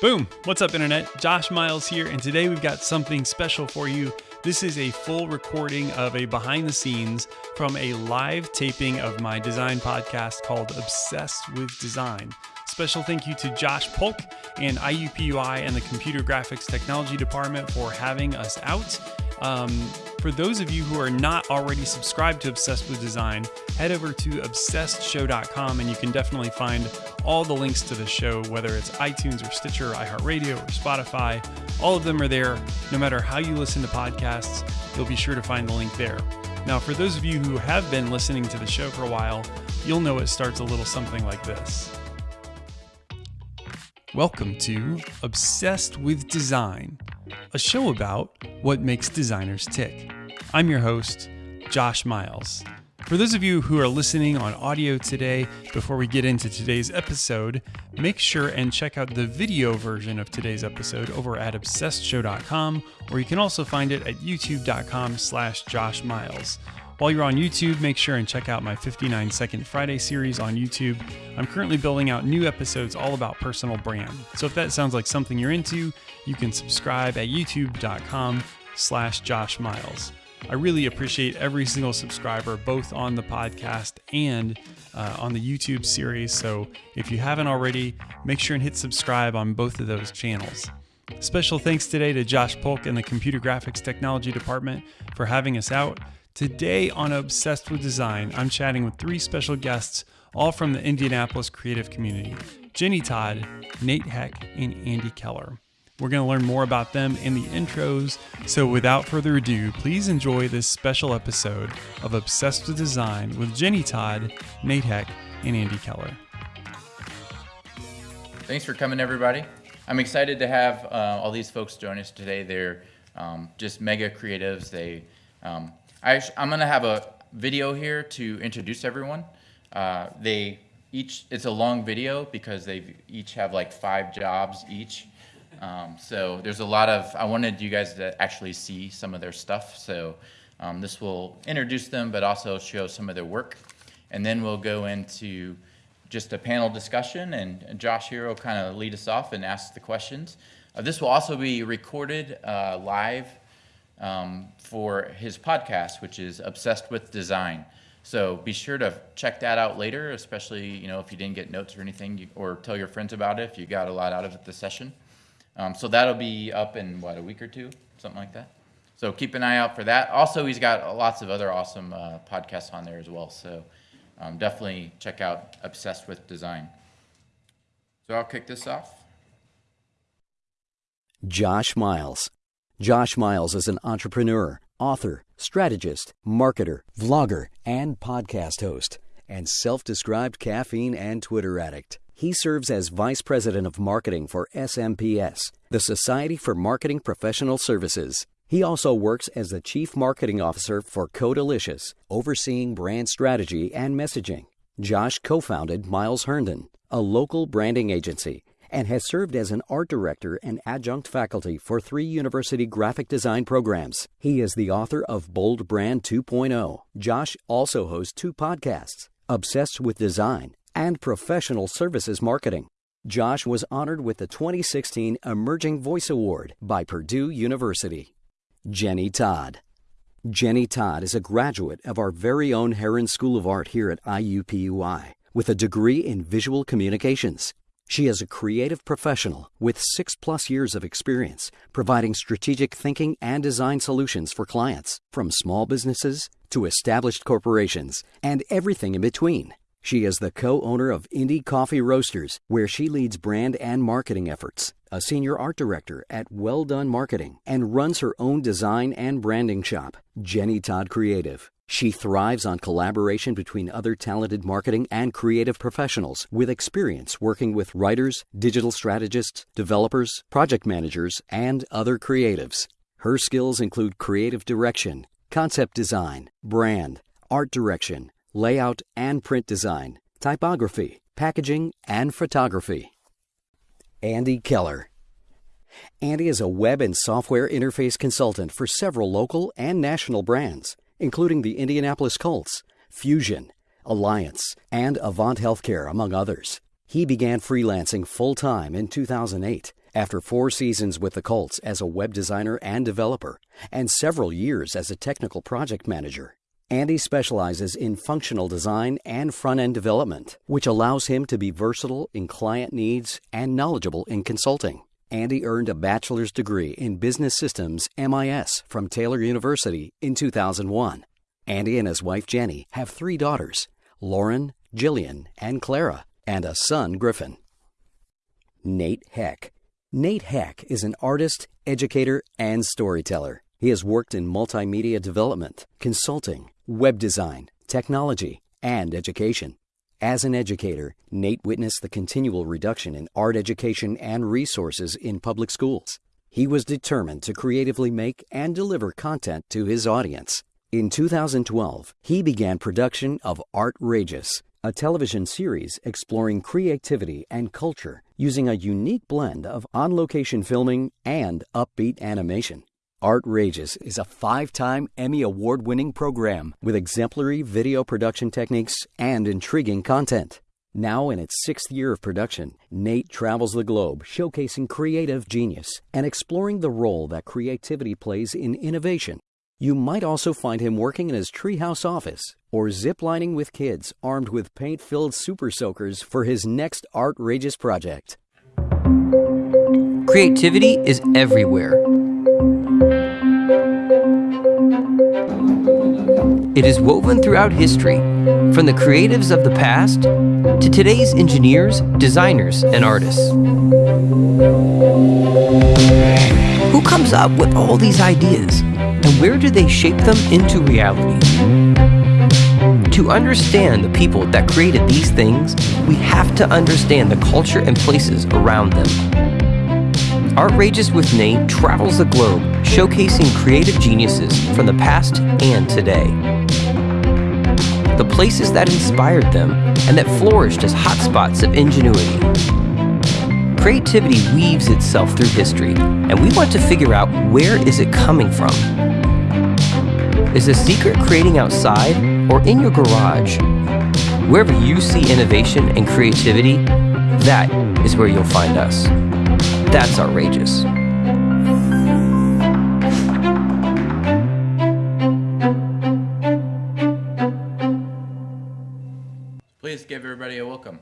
Boom! What's up, Internet? Josh Miles here, and today we've got something special for you. This is a full recording of a behind the scenes from a live taping of my design podcast called Obsessed with Design. Special thank you to Josh Polk and IUPUI and the Computer Graphics Technology Department for having us out. Um, for those of you who are not already subscribed to Obsessed with Design, head over to obsessedshow.com and you can definitely find all the links to the show, whether it's iTunes or Stitcher, or iHeartRadio, or Spotify. All of them are there. No matter how you listen to podcasts, you'll be sure to find the link there. Now, for those of you who have been listening to the show for a while, you'll know it starts a little something like this. Welcome to Obsessed with Design, a show about what makes designers tick. I'm your host, Josh Miles. For those of you who are listening on audio today, before we get into today's episode, make sure and check out the video version of today's episode over at obsessedshow.com, or you can also find it at youtube.com slash Josh Miles. While you're on YouTube, make sure and check out my 59 Second Friday series on YouTube. I'm currently building out new episodes all about personal brand. So if that sounds like something you're into, you can subscribe at youtube.com slash Josh Miles. I really appreciate every single subscriber, both on the podcast and uh, on the YouTube series. So if you haven't already, make sure and hit subscribe on both of those channels. Special thanks today to Josh Polk and the Computer Graphics Technology Department for having us out. Today on Obsessed with Design, I'm chatting with three special guests, all from the Indianapolis creative community Jenny Todd, Nate Heck, and Andy Keller. We're going to learn more about them in the intros. So, without further ado, please enjoy this special episode of Obsessed with Design with Jenny Todd, Nate Heck, and Andy Keller. Thanks for coming, everybody. I'm excited to have uh, all these folks join us today. They're um, just mega creatives. They um, I, am going to have a video here to introduce everyone. Uh, they each, it's a long video because they each have like five jobs each. Um, so there's a lot of, I wanted you guys to actually see some of their stuff. So um, this will introduce them, but also show some of their work. And then we'll go into just a panel discussion, and Josh here will kind of lead us off and ask the questions. Uh, this will also be recorded uh, live um, for his podcast, which is Obsessed with Design. So be sure to check that out later, especially you know if you didn't get notes or anything, you, or tell your friends about it if you got a lot out of it this session. Um, so that'll be up in what a week or two, something like that. So keep an eye out for that. Also, he's got lots of other awesome uh, podcasts on there as well. So um, definitely check out Obsessed with Design. So I'll kick this off. Josh Miles Josh Miles is an entrepreneur, author, strategist, marketer, vlogger, and podcast host, and self described caffeine and Twitter addict. He serves as Vice President of Marketing for SMPS, the Society for Marketing Professional Services. He also works as the Chief Marketing Officer for Codelicious, overseeing brand strategy and messaging. Josh co founded Miles Herndon, a local branding agency and has served as an art director and adjunct faculty for three university graphic design programs. He is the author of Bold Brand 2.0. Josh also hosts two podcasts Obsessed with Design and Professional Services Marketing. Josh was honored with the 2016 Emerging Voice Award by Purdue University. Jenny Todd. Jenny Todd is a graduate of our very own Herron School of Art here at IUPUI with a degree in visual communications. She is a creative professional with six plus years of experience providing strategic thinking and design solutions for clients, from small businesses to established corporations and everything in between. She is the co owner of Indie Coffee Roasters, where she leads brand and marketing efforts, a senior art director at Well Done Marketing, and runs her own design and branding shop, Jenny Todd Creative. She thrives on collaboration between other talented marketing and creative professionals with experience working with writers, digital strategists, developers, project managers, and other creatives. Her skills include creative direction, concept design, brand, art direction, layout and print design, typography, packaging, and photography. Andy Keller. Andy is a web and software interface consultant for several local and national brands including the Indianapolis Colts, Fusion, Alliance, and Avant Healthcare, among others. He began freelancing full time in 2008 After four seasons with the Colts as a web designer and developer, and several years as a technical project manager, Andy specializes in functional design and front end development, which allows him to be versatile in client needs and knowledgeable in consulting. Andy earned a bachelor's degree in business systems MIS from Taylor University in 2001. Andy and his wife Jenny have three daughters Lauren, Jillian, and Clara, and a son, Griffin. Nate Heck. Nate Heck is an artist, educator, and storyteller. He has worked in multimedia development, consulting, web design, technology, and education. As an educator, Nate witnessed the continual reduction in art education and resources in public schools. He was determined to creatively make and deliver content to his audience. In 2012, he began production of Artrageous, a television series exploring creativity and culture using a unique blend of on location filming and upbeat animation. Artrageous is a five time Emmy Award winning program with exemplary video production techniques and intriguing content. Now in its sixth year of production, Nate travels the globe showcasing creative genius and exploring the role that creativity plays in innovation. You might also find him working in his treehouse office or ziplining with kids armed with paint filled super soakers for his next Artrageous project. Creativity is everywhere It is woven throughout history, from the creatives of the past to today's engineers, designers, and artists. Who comes up with all these ideas, and where do they shape them into reality? To understand the people that created these things, we have to understand the culture and places around them. Artrageous with Nate travels the globe, showcasing creative geniuses from the past and today. The places that inspired them and that flourished as hotspots of ingenuity. Creativity weaves itself through history, and we want to figure out where is it coming from. Is the secret creating outside or in your garage? Wherever you see innovation and creativity, that is where you'll find us. That's Artrageous. Please give everybody a welcome.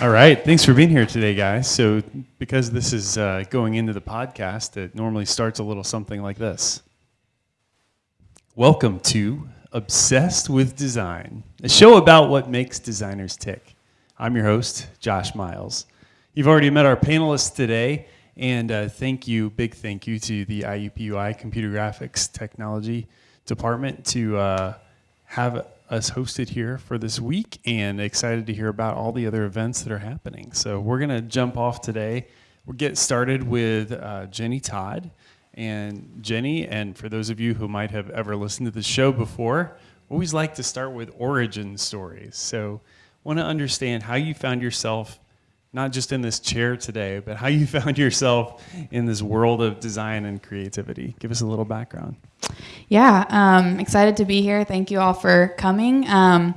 All right. Thanks for being here today, guys. So, because this is uh, going into the podcast, it normally starts a little something like this Welcome to Obsessed with Design, a show about what makes designers tick. I'm your host, Josh Miles. You've already met our panelists today, and uh, thank you, big thank you to the IUPUI Computer Graphics Technology Department to uh, have us hosted here for this week, and excited to hear about all the other events that are happening. So we're gonna jump off today. We'll get started with uh, Jenny Todd. And Jenny, and for those of you who might have ever listened to the show before, always like to start with origin stories. So want to understand how you found yourself not just in this chair today, but how you found yourself in this world of design and creativity. Give us a little background. Yeah, um, excited to be here. Thank you all for coming. Um,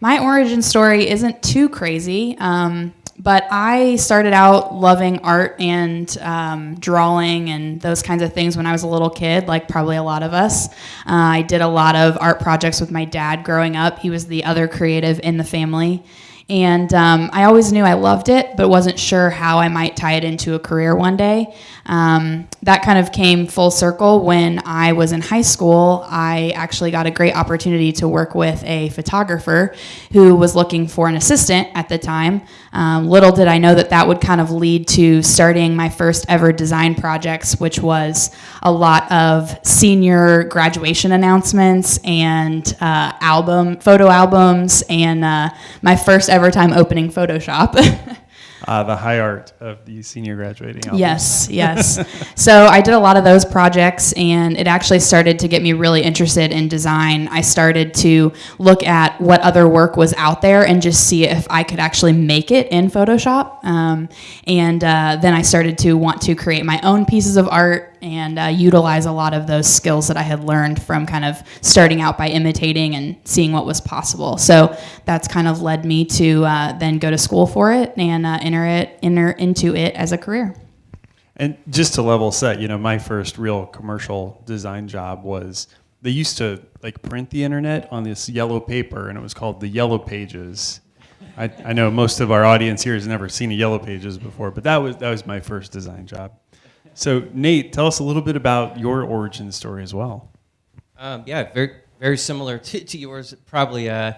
my origin story isn't too crazy. Um, but I started out loving art and um, drawing and those kinds of things when I was a little kid, like probably a lot of us. Uh, I did a lot of art projects with my dad growing up. He was the other creative in the family. And um, I always knew I loved it, but wasn't sure how I might tie it into a career one day. Um, that kind of came full circle when I was in high school. I actually got a great opportunity to work with a photographer who was looking for an assistant at the time. Um, little did I know that that would kind of lead to starting my first ever design projects, which was a lot of senior graduation announcements and uh, album photo albums, and uh, my first ever time opening Photoshop. uh, the high art of the senior graduating album. Yes, yes. so I did a lot of those projects, and it actually started to get me really interested in design. I started to look at what other work was out there and just see if I could actually make it in Photoshop. Um, and uh, then I started to want to create my own pieces of art and uh, utilize a lot of those skills that I had learned from kind of starting out by imitating and seeing what was possible. So that's kind of led me to uh, then go to school for it and uh, enter it enter into it as a career. And just to level set, you know, my first real commercial design job was they used to like print the internet on this yellow paper, and it was called the Yellow Pages. I, I know most of our audience here has never seen a Yellow Pages before, but that was that was my first design job. So Nate, tell us a little bit about your origin story as well. Um, yeah, very very similar to, to yours. Probably, uh,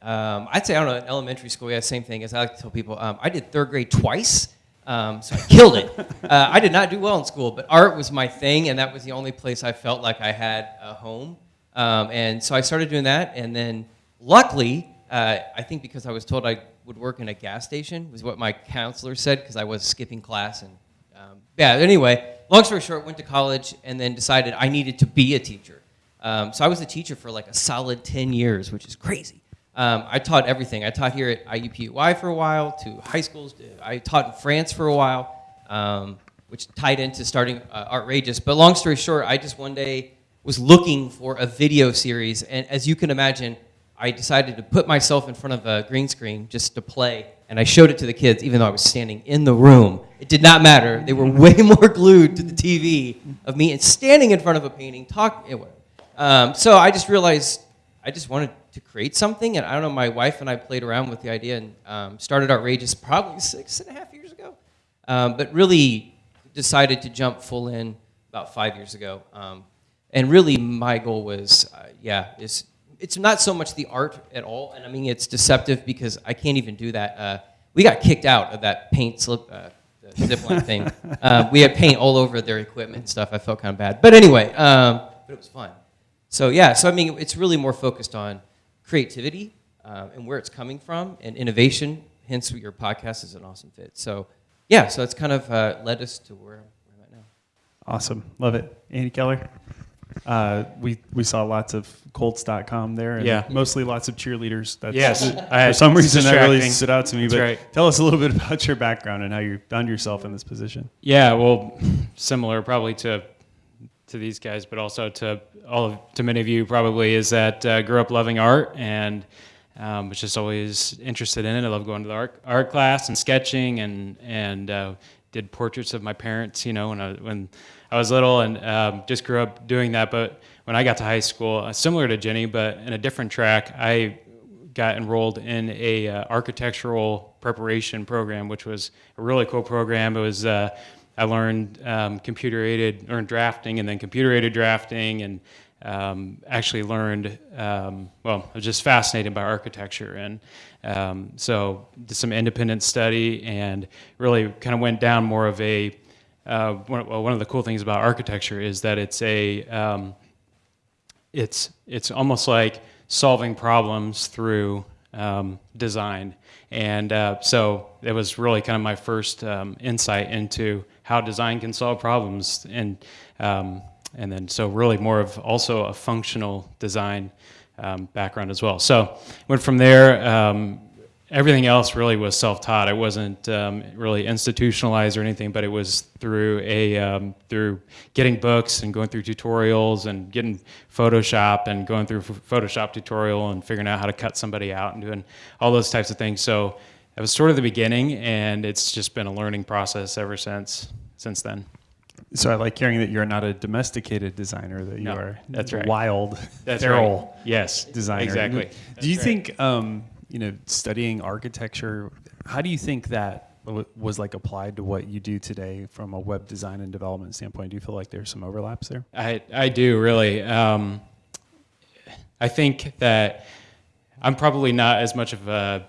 um, I'd say I don't know. In elementary school, yeah, same thing. As I like to tell people, um, I did third grade twice, um, so I killed it. uh, I did not do well in school, but art was my thing, and that was the only place I felt like I had a home. Um, and so I started doing that, and then luckily, uh, I think because I was told I would work in a gas station was what my counselor said because I was skipping class and um, yeah. Anyway, long story short, went to college and then decided I needed to be a teacher. Um, so I was a teacher for like a solid 10 years, which is crazy. Um, I taught everything. I taught here at IUPUI for a while, to high schools. I taught in France for a while, um, which tied into starting uh, Artrageous. But long story short, I just one day was looking for a video series. And as you can imagine, I decided to put myself in front of a green screen just to play. And I showed it to the kids, even though I was standing in the room. It did not matter. They were way more glued to the TV of me and standing in front of a painting, talking. Um, so I just realized I just wanted to create something. And I don't know, my wife and I played around with the idea and um, started Artrageous probably six and a half years ago. Um, but really decided to jump full in about five years ago. Um, and really, my goal was, uh, yeah, is it's not so much the art at all. And I mean, it's deceptive because I can't even do that. Uh, we got kicked out of that paint slip, uh, zipline thing. Uh, we had paint all over their equipment and stuff. I felt kind of bad. But anyway, um, but it was fun. So yeah, so I mean, it's really more focused on creativity uh, and where it's coming from and innovation. Hence, your podcast is an awesome fit. So yeah, so it's kind of uh, led us to where, where I'm at now. Awesome. Love it. Andy Keller? Uh, we we saw lots of Colts.com there, and Yeah. mostly lots of cheerleaders. That's, Yes. for some reason that really stood out to me. That's but right. tell us a little bit about your background and how you found yourself in this position. Yeah, well, similar probably to to these guys, but also to all of to many of you probably is that uh, grew up loving art and um, was just always interested in it. I love going to the art, art class and sketching and and uh, did portraits of my parents, you know, when I when I was little and um, just grew up doing that. But when I got to high school, uh, similar to Jenny, but in a different track, I got enrolled in a uh, architectural preparation program, which was a really cool program. It was uh, I learned um, computer aided, learned drafting, and then computer aided drafting, and um, actually learned. Um, well, I was just fascinated by architecture, and um, so did some independent study, and really kind of went down more of a. Uh, one, one of the cool things about architecture is that it's a um, it's it's almost like solving problems through um, design, and uh, so it was really kind of my first um, insight into how design can solve problems, and um, and then so really more of also a functional design um, background as well. So went from there. Everything else really was self-taught. I wasn't um, really institutionalized or anything, but it was through a um, through getting books and going through tutorials and getting Photoshop and going through Photoshop tutorial and figuring out how to cut somebody out and doing all those types of things. So it was sort of the beginning, and it's just been a learning process ever since since then. So I like hearing that you're not a domesticated designer; that you No, are that's right. wild, That's feral right. Yes, designer. Exactly. Do you right. think, um, you know, studying architecture? How do you think that was like applied to what you do today from a web design and development standpoint? Do you feel like there's some overlaps there? I, I do really. Um, I think that I'm probably not as much of a,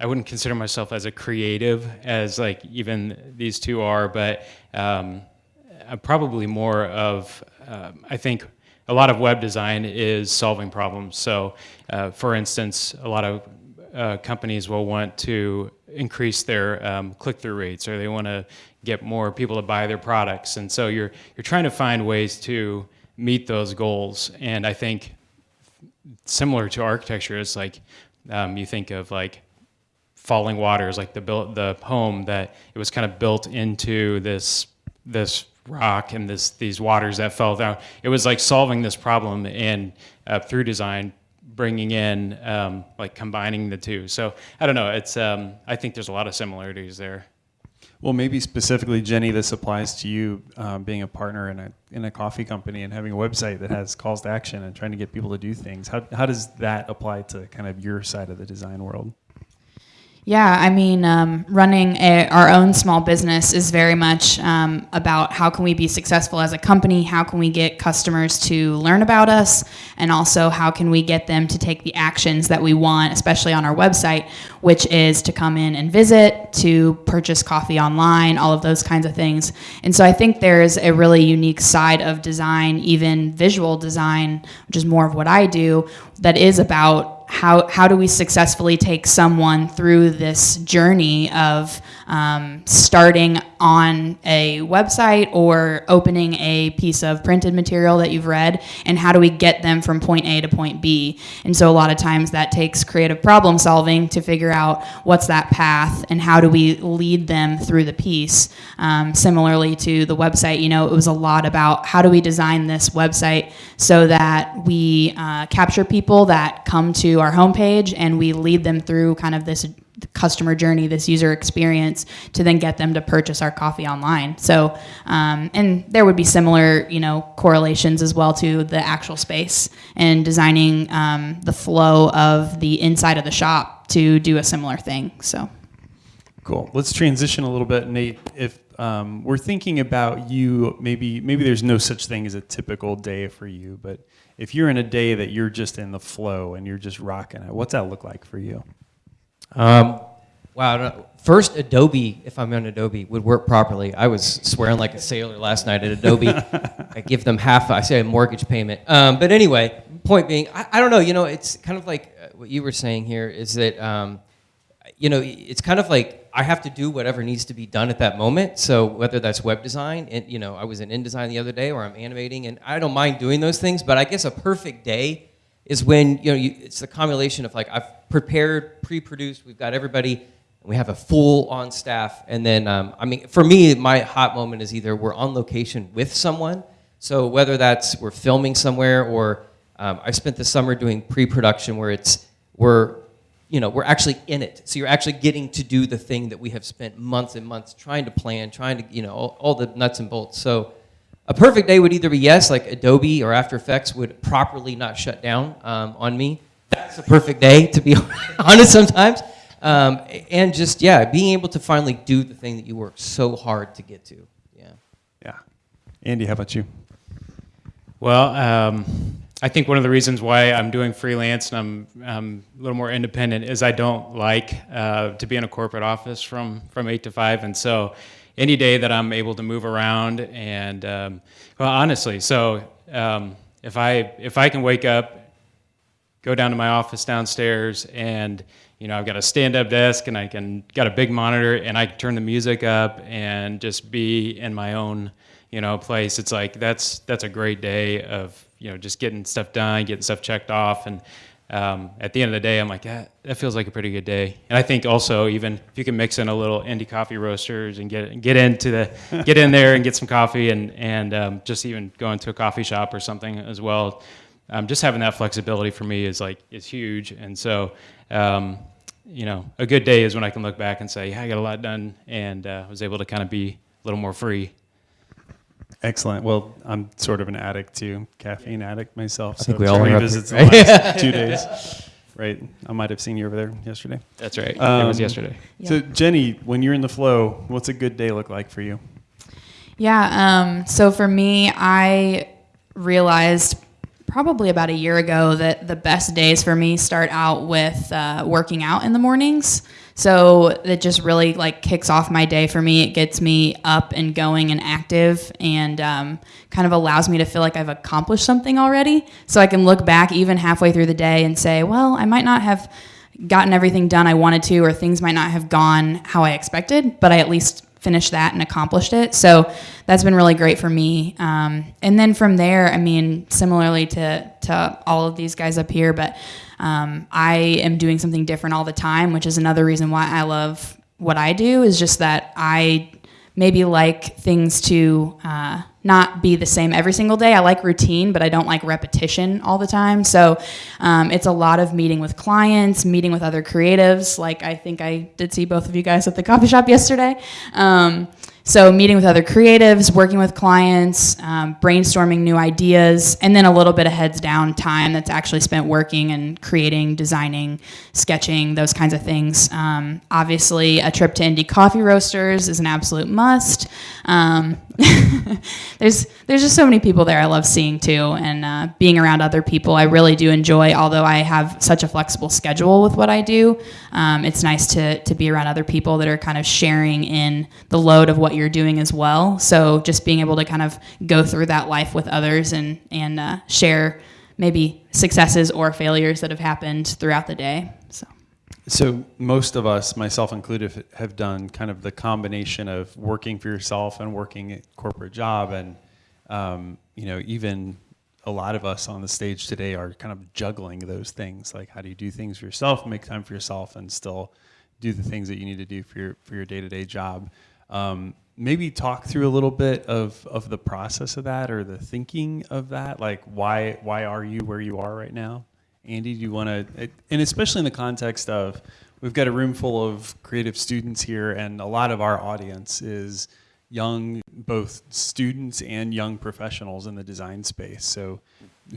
I wouldn't consider myself as a creative as like even these two are, but um, I'm probably more of, um I think a lot of web design is solving problems. So, uh, for instance, a lot of uh, companies will want to increase their um, click-through rates, or they want to get more people to buy their products, and so you're you're trying to find ways to meet those goals. And I think similar to architecture, it's like um, you think of like falling waters, like the built the home that it was kind of built into this this rock and this these waters that fell down. It was like solving this problem and uh, through design bringing in um, like combining the two. So I don't know. It's um, I think there's a lot of similarities there. Well, maybe specifically, Jenny, this applies to you um, being a partner in a in a coffee company and having a website that has calls to action and trying to get people to do things. How how does that apply to kind of your side of the design world? Yeah, I mean, um, running a, our own small business is very much um, about how can we be successful as a company, how can we get customers to learn about us, and also how can we get them to take the actions that we want, especially on our website, which is to come in and visit, to purchase coffee online, all of those kinds of things. And so I think there's a really unique side of design, even visual design, which is more of what I do, that is about how how do we successfully take someone through this journey of um, starting on a website or opening a piece of printed material that you've read, and how do we get them from point A to point B? And so a lot of times that takes creative problem solving to figure out what's that path and how do we lead them through the piece. Um, similarly to the website, you know, it was a lot about how do we design this website so that we uh, capture people that come to our homepage and we lead them through kind of this customer journey, this user experience, to then get them to purchase our coffee online. So, um, and there would be similar, you know, correlations as well to the actual space and designing um, the flow of the inside of the shop to do a similar thing. So, cool. Let's transition a little bit, Nate. If um, we're thinking about you, maybe maybe there's no such thing as a typical day for you, but if you're in a day that you're just in the flow and you're just rocking it, what's that look like for you? Um, wow. First, Adobe, if I'm on Adobe, would work properly. I was swearing like a sailor last night at Adobe. I give them half, I say a mortgage payment. Um, but anyway, point being, I, I, don't know, you know, it's kind of like uh, what you were saying here is that, um, you know, it's kind of like I have to do whatever needs to be done at that moment. So whether that's web design, and you know, I was in InDesign the other day, or I'm animating, and I don't mind doing those things. But I guess a perfect day is when you know you, it's the combination of like I've prepared, pre-produced, we've got everybody, and we have a full on staff, and then um, I mean for me my hot moment is either we're on location with someone, so whether that's we're filming somewhere or um, I spent the summer doing pre-production where it's we're you know we're actually in it, so you're actually getting to do the thing that we have spent months and months trying to plan, trying to you know all, all the nuts and bolts. So a perfect day would either be yes, like Adobe or After Effects would properly not shut down um, on me. That's a perfect day, to be honest, sometimes. Um, and just, yeah, being able to finally do the thing that you worked so hard to get to. Yeah. Yeah. Andy, how about you? Well, um, I think one of the reasons why I'm doing freelance and I'm, I'm a little more independent is I don't like uh, to be in a corporate office from, from 8 to 5. And so any day that I'm able to move around and um, well, honestly, so um, if I if I can wake up, go down to my office downstairs, and you know I've got a stand-up desk and I can got a big monitor and I can turn the music up and just be in my own you know place. It's like that's that's a great day of you know just getting stuff done, getting stuff checked off, and um, at the end of the day, I'm like, that, that feels like a pretty good day. And I think also even if you can mix in a little indie coffee roasters and get get into the get in there and get some coffee and and um, just even going to a coffee shop or something as well. Um, just having that flexibility for me is like is huge. And so, um, you know, a good day is when I can look back and say, yeah, I got a lot done and uh, was able to kind of be a little more free. Excellent. Well, I'm sort of an addict too, caffeine addict myself. I so think we all are. visits the last two days. Right. I might have seen you over there yesterday. That's right. Um, it was um, yesterday. Yeah. So, Jenny, when you're in the flow, what's a good day look like for you? Yeah. Um, so for me, I realized probably about a year ago that the best days for me start out with uh, working out in the mornings. So it just really like kicks off my day for me. It gets me up and going and active and um, kind of allows me to feel like I've accomplished something already. So I can look back even halfway through the day and say, well, I might not have gotten everything done I wanted to, or things might not have gone how I expected, but I at least finished that and accomplished it. So that's been really great for me. Um, and then from there, I mean, similarly to to all of these guys up here, but um, I am doing something different all the time, which is another reason why I love what I do. Is just that I maybe like things to uh, not be the same every single day. I like routine, but I don't like repetition all the time. So um, it's a lot of meeting with clients, meeting with other creatives. Like I think I did see both of you guys at the coffee shop yesterday. Um, so, meeting with other creatives, working with clients, um, brainstorming new ideas, and then a little bit of heads down time that's actually spent working and creating, designing, sketching, those kinds of things. Um, obviously, a trip to Indie Coffee Roasters is an absolute must. There's there's just so many people there I love seeing too, and uh, being around other people I really do enjoy. Although I have such a flexible schedule with what I do, um, it's nice to to be around other people that are kind of sharing in the load of what you're doing as well. So just being able to kind of go through that life with others and and uh, share maybe successes or failures that have happened throughout the day. So. Most of us, myself included, have done kind of the combination of working for yourself and working a corporate job, and um, you know, even a lot of us on the stage today are kind of juggling those things. Like, how do you do things for yourself, make time for yourself, and still do the things that you need to do for your for your day to day job? Um, maybe talk through a little bit of of the process of that or the thinking of that. Like, why why are you where you are right now? Andy, do you want to, and especially in the context of, we've got a room full of creative students here, and a lot of our audience is young, both students and young professionals in the design space. So,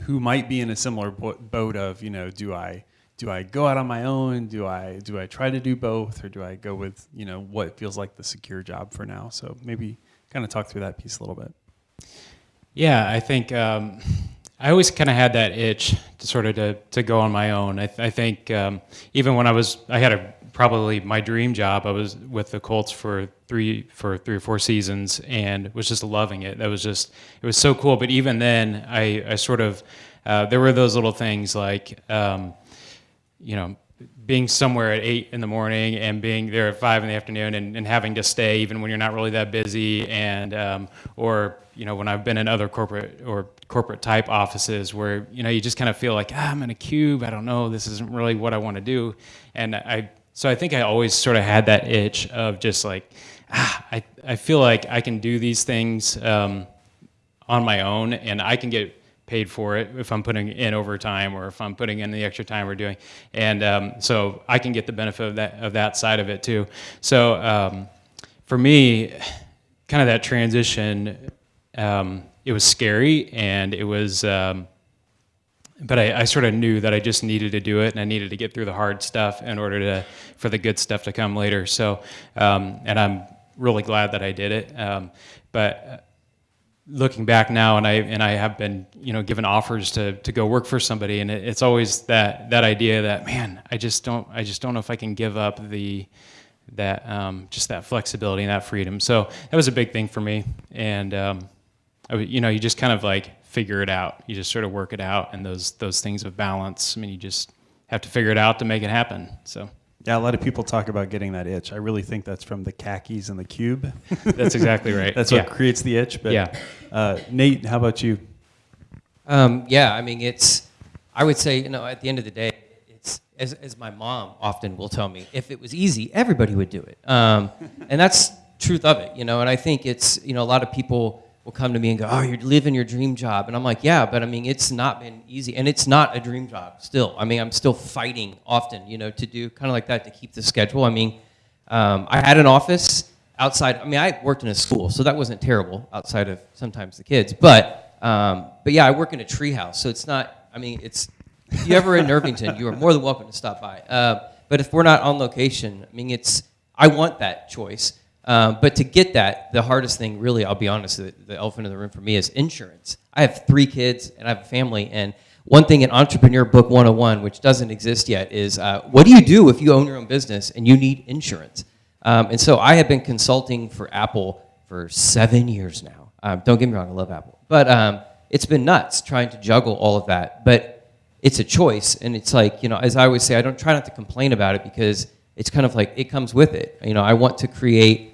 who might be in a similar boat of, you know, do I do I go out on my own? Do I do I try to do both, or do I go with you know what feels like the secure job for now? So maybe kind of talk through that piece a little bit. Yeah, I think. Um, I always kind of had that itch to sort of to, to go on my own. I, th- I think um, even when I was, I had a probably my dream job. I was with the Colts for three for three or four seasons and was just loving it. That was just it was so cool. But even then, I I sort of uh, there were those little things like um, you know being somewhere at eight in the morning and being there at five in the afternoon and, and having to stay even when you're not really that busy and um, or you know when I've been in other corporate or corporate type offices where you know you just kind of feel like ah, I'm in a cube. I don't know. This isn't really what I want to do. And I so I think I always sort of had that itch of just like ah, I, I feel like I can do these things um, on my own and I can get paid for it if I'm putting in overtime or if I'm putting in the extra time we're doing. And um, so I can get the benefit of that, of that side of it too. So um, for me, kind of that transition, um, it was scary and it was, um, but I, I, sort of knew that I just needed to do it and I needed to get through the hard stuff in order to, for the good stuff to come later. So, um, and I'm really glad that I did it. Um, but looking back now, and I and I have been you know given offers to to go work for somebody, and it, it's always that that idea that man, I just don't I just don't know if I can give up the that um, just that flexibility and that freedom. So that was a big thing for me, and um, I, you know you just kind of like figure it out. You just sort of work it out, and those those things of balance. I mean, you just have to figure it out to make it happen. So. Yeah, a lot of people talk about getting that itch. I really think that's from the khakis and the cube. that's exactly right. that's what creates the itch. But yeah. Uh, Nate, how about you? Um, yeah, I mean, it's. I would say, you know, at the end of the day, it's as, as my mom often will tell me, if it was easy, everybody would do it, um, and that's truth of it, you know. And I think it's, you know, a lot of people will come to me and go, "Oh, you're living your dream job," and I'm like, "Yeah, but I mean, it's not been easy, and it's not a dream job still. I mean, I'm still fighting often, you know, to do kind of like that to keep the schedule. I mean, um, I had an office outside. I mean, I worked in a school, so that wasn't terrible outside of sometimes the kids, but um, but yeah, I work in a treehouse, so it's not. I mean, it's if you ever in Irvington, you are more than welcome to stop by. Uh, but if we're not on location, I mean, it's I want that choice. Um, but to get that, the hardest thing, really, I'll be honest, the, the, elephant in the room for me is insurance. I have three kids and I have a family, and one thing in Entrepreneur Book 101, which doesn't exist yet, is uh, what do you do if you own your own business and you need insurance? Um, and so I have been consulting for Apple for seven years now. Um, don't get me wrong, I love Apple. But um, it's been nuts trying to juggle all of that. But it's a choice, and it's like, you know, as I always say, I don't try not to complain about it because it's kind of like it comes with it. You know, I want to create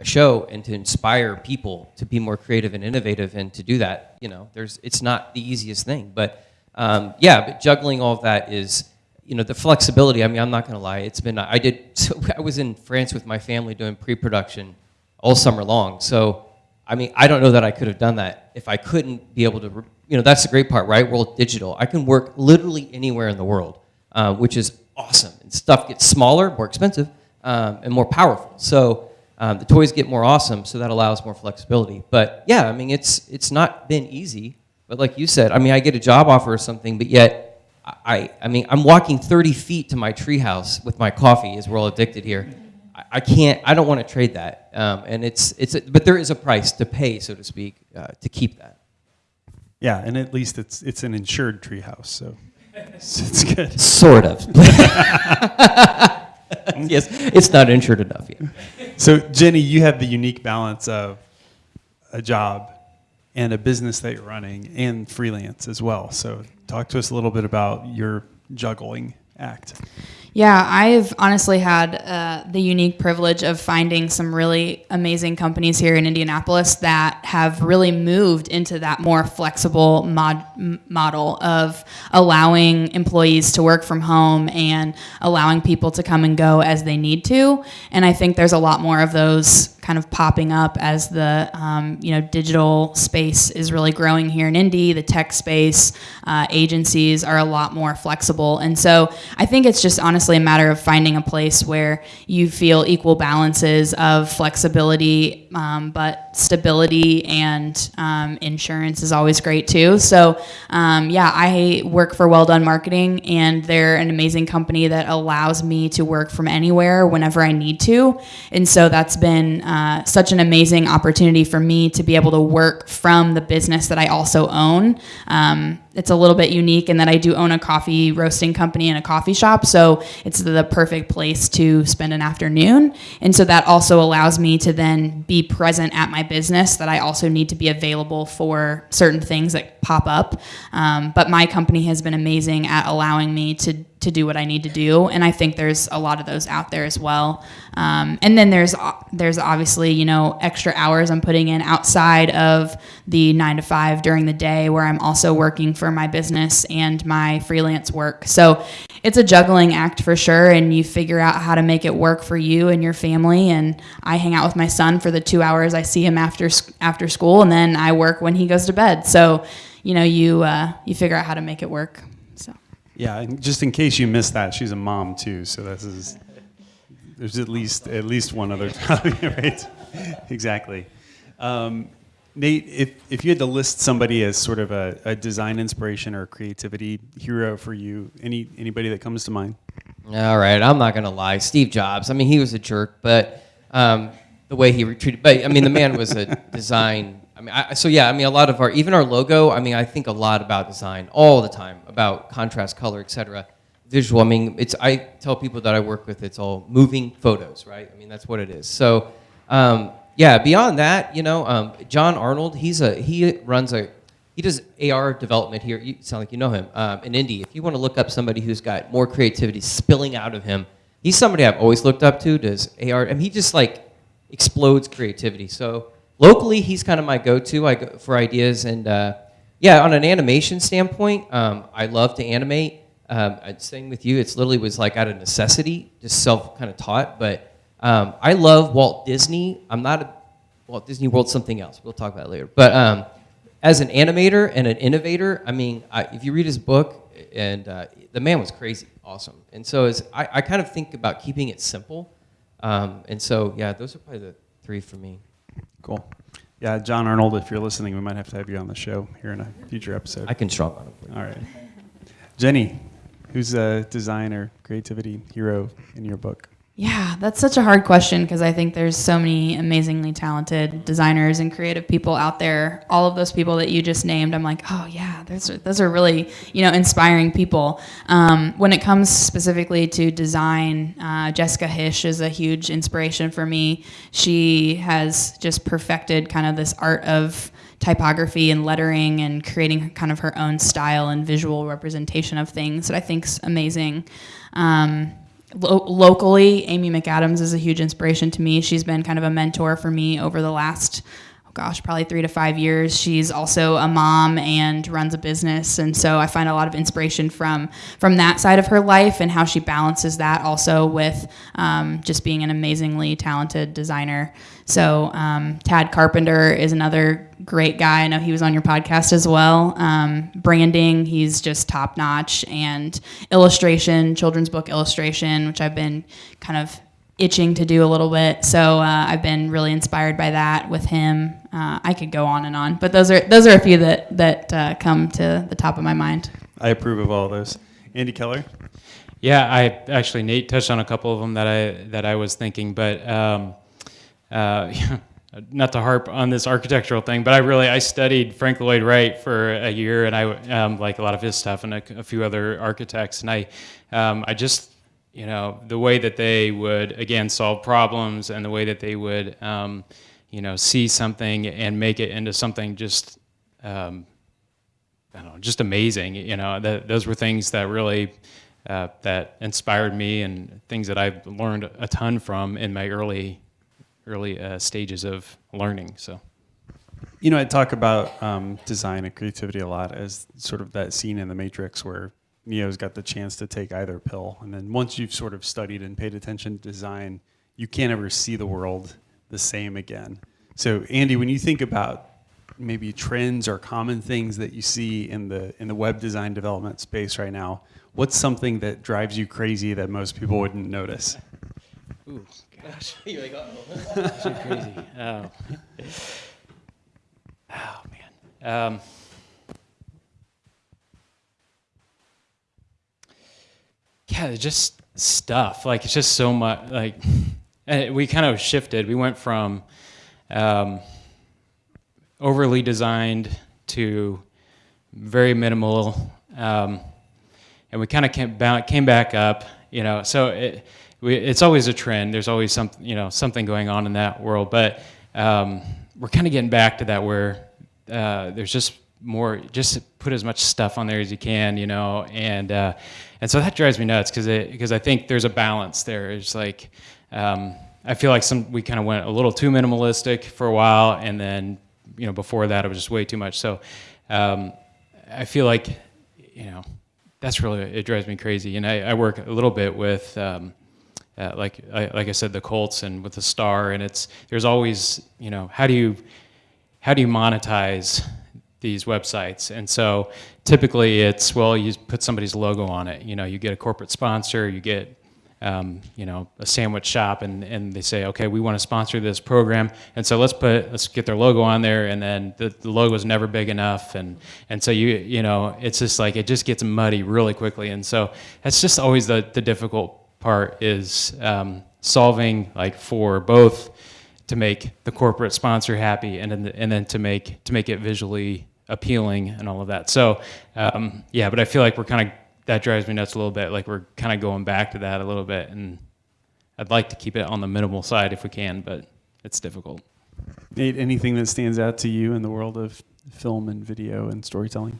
a show and to inspire people to be more creative and innovative and to do that you know there's it's not the easiest thing but um, yeah but juggling all of that is you know the flexibility i mean i'm not going to lie it's been i did so i was in france with my family doing pre-production all summer long. So, I mean, I don't know that I could have done that if I couldn't be able to. You know, that's the great part, right? We're digital. I can work literally anywhere in the world, uh, which is awesome. And stuff gets smaller, more expensive, um, and more powerful. So. Um, the toys get more awesome, so that allows more flexibility. But yeah, I mean, it's it's not been easy. But like you said, I mean, I get a job offer or something, but yet, I I mean, I'm walking 30 feet to my treehouse with my coffee, as we're all addicted here. I, I can't. I don't want to trade that. Um, and it's it's. A, but there is a price to pay, so to speak, uh, to keep that. Yeah, and at least it's it's an insured treehouse, so it's, it's good. Sort of. yes, it's not insured enough yet. So Jenny, you have the unique balance of a job and a business that you're running and freelance as well. So talk to us a little bit about your juggling act. Yeah, I've honestly had uh, the unique privilege of finding some really amazing companies here in Indianapolis that have really moved into that more flexible mod- model of allowing employees to work from home and allowing people to come and go as they need to. And I think there's a lot more of those kind of popping up as the um, you know digital space is really growing here in Indy. The tech space uh, agencies are a lot more flexible, and so I think it's just honestly a matter of finding a place where you feel equal balances of flexibility, um, but stability and um, insurance is always great too. So um, yeah, I work for Well Done Marketing, and they're an amazing company that allows me to work from anywhere whenever I need to, and so that's been uh, such an amazing opportunity for me to be able to work from the business that I also own. Um, it's a little bit unique in that I do own a coffee roasting company and a coffee shop, so it's the perfect place to spend an afternoon. And so that also allows me to then be present at my business. That I also need to be available for certain things that pop up. Um, but my company has been amazing at allowing me to to do what I need to do, and I think there's a lot of those out there as well. Um, and then there's there's obviously you know extra hours I'm putting in outside of the nine to five during the day, where I'm also working for my business and my freelance work. So it's a juggling act for sure, and you figure out how to make it work for you and your family. And I hang out with my son for the two hours I see him after after school, and then I work when he goes to bed. So you know you uh, you figure out how to make it work. So. Yeah, just in case you missed that, she's a mom too. So this is there's at least at least one other topic, right? exactly. Um, Nate, if, if you had to list somebody as sort of a, a design inspiration or creativity hero for you, any anybody that comes to mind? All right, I'm not gonna lie. Steve Jobs. I mean, he was a jerk, but um, the way he retreated. But I mean, the man was a design. I mean, I, so yeah. I mean, a lot of our even our logo. I mean, I think a lot about design all the time about contrast, color, etc. Visual. I mean, it's. I tell people that I work with, it's all moving photos, right? I mean, that's what it is. So. Um, yeah, beyond that, you know, um, John Arnold, he's a he runs a he does AR development here. You sound like you know him um, in Indy. If you want to look up somebody who's got more creativity spilling out of him, he's somebody I've always looked up to. Does AR? I mean, he just like explodes creativity. So locally, he's kind of my go-to I go for ideas. And uh, yeah, on an animation standpoint, um, I love to animate. Um, I'd with you. It's literally was like out of necessity, just self kind of taught, but. Um, I love Walt Disney. I'm not a Walt Disney World something else. We'll talk about it later. But um, as an animator and an innovator, I mean, I, if you read his book, and uh, the man was crazy, awesome. And so as I, I kind of think about keeping it simple. Um, and so yeah, those are probably the three for me. Cool. Yeah, John Arnold, if you're listening, we might have to have you on the show here in a future episode. I can strong on you. All right. Jenny, who's a designer, creativity hero in your book? Yeah, that's such a hard question because I think there's so many amazingly talented designers and creative people out there. All of those people that you just named, I'm like, oh yeah, those are those are really you know inspiring people. Um, when it comes specifically to design, uh, Jessica Hische is a huge inspiration for me. She has just perfected kind of this art of typography and lettering and creating kind of her own style and visual representation of things that I think's amazing. Um, Lo- locally, Amy McAdams is a huge inspiration to me. She's been kind of a mentor for me over the last oh gosh, probably three to five years. She's also a mom and runs a business, and so I find a lot of inspiration from from that side of her life and how she balances that also with um, just being an amazingly talented designer. So um, Tad Carpenter is another great guy. I know he was on your podcast as well. Um, branding, he's just top notch, and illustration, children's book illustration, which I've been kind of itching to do a little bit. So uh, I've been really inspired by that with him. Uh, I could go on and on, but those are those are a few that that uh, come to the top of my mind. I approve of all of those. Andy Keller. Yeah, I actually Nate touched on a couple of them that I that I was thinking, but um, uh, not to harp on this architectural thing, but I really I studied Frank Lloyd Wright for a year, and I um, like a lot of his stuff and a, a few other architects, and I um, I just you know the way that they would again solve problems and the way that they would um, you know see something and make it into something just um, I don't know just amazing. You know that those were things that really. Uh, that inspired me and things that I've learned a ton from in my early early uh, stages of learning. So, you know, I talk about um, design and creativity a lot as sort of that scene in The Matrix where Neo's got the chance to take either pill, and then once you've sort of studied and paid attention to design, you can't ever see the world the same again. So, Andy, when you think about maybe trends or common things that you see in the in the web design development space right now, what's something that drives you crazy that most people wouldn't notice? Ooh, gosh. You're like, oh. Too crazy. Oh. oh, man. Um, yeah, just stuff. Like, it's just so much. Like, we kind of shifted. We went from um, overly designed to very minimal. Um, and we kind of came came back up, you know. So it, we, it's always a trend. There's always some, you know, something going on in that world. But um, we're kind of getting back to that where uh, there's just more, just put as much stuff on there as you can, you know, and uh, and so that drives me nuts because because I think there's a balance there. It's like um, I feel like some we kind of went a little too minimalistic for a while, and then you know before that it was just way too much. So um, I feel like you know that's really it drives me crazy. And I, I work a little bit with um, uh, like I, like I said, the Colts and with the star, and it's there's always you know how do you how do you monetize these websites? And so typically it's well you put somebody's logo on it. You know you get a corporate sponsor, you get um, you know a sandwich shop, and and they say okay we want to sponsor this program, and so let's put let's get their logo on there, and then the, the logo is never big enough, and and so you you know it's just like it just gets muddy really quickly, and so that's just always the the difficult part is um, solving like for both to make the corporate sponsor happy and then, and then to make to make it visually appealing and all of that. So um, yeah, but I feel like we're kind of that drives me nuts a little bit. Like we're kind of going back to that a little bit, and I'd like to keep it on the minimal side if we can, but it's difficult. Nate, anything that stands out to you in the world of film and video and storytelling?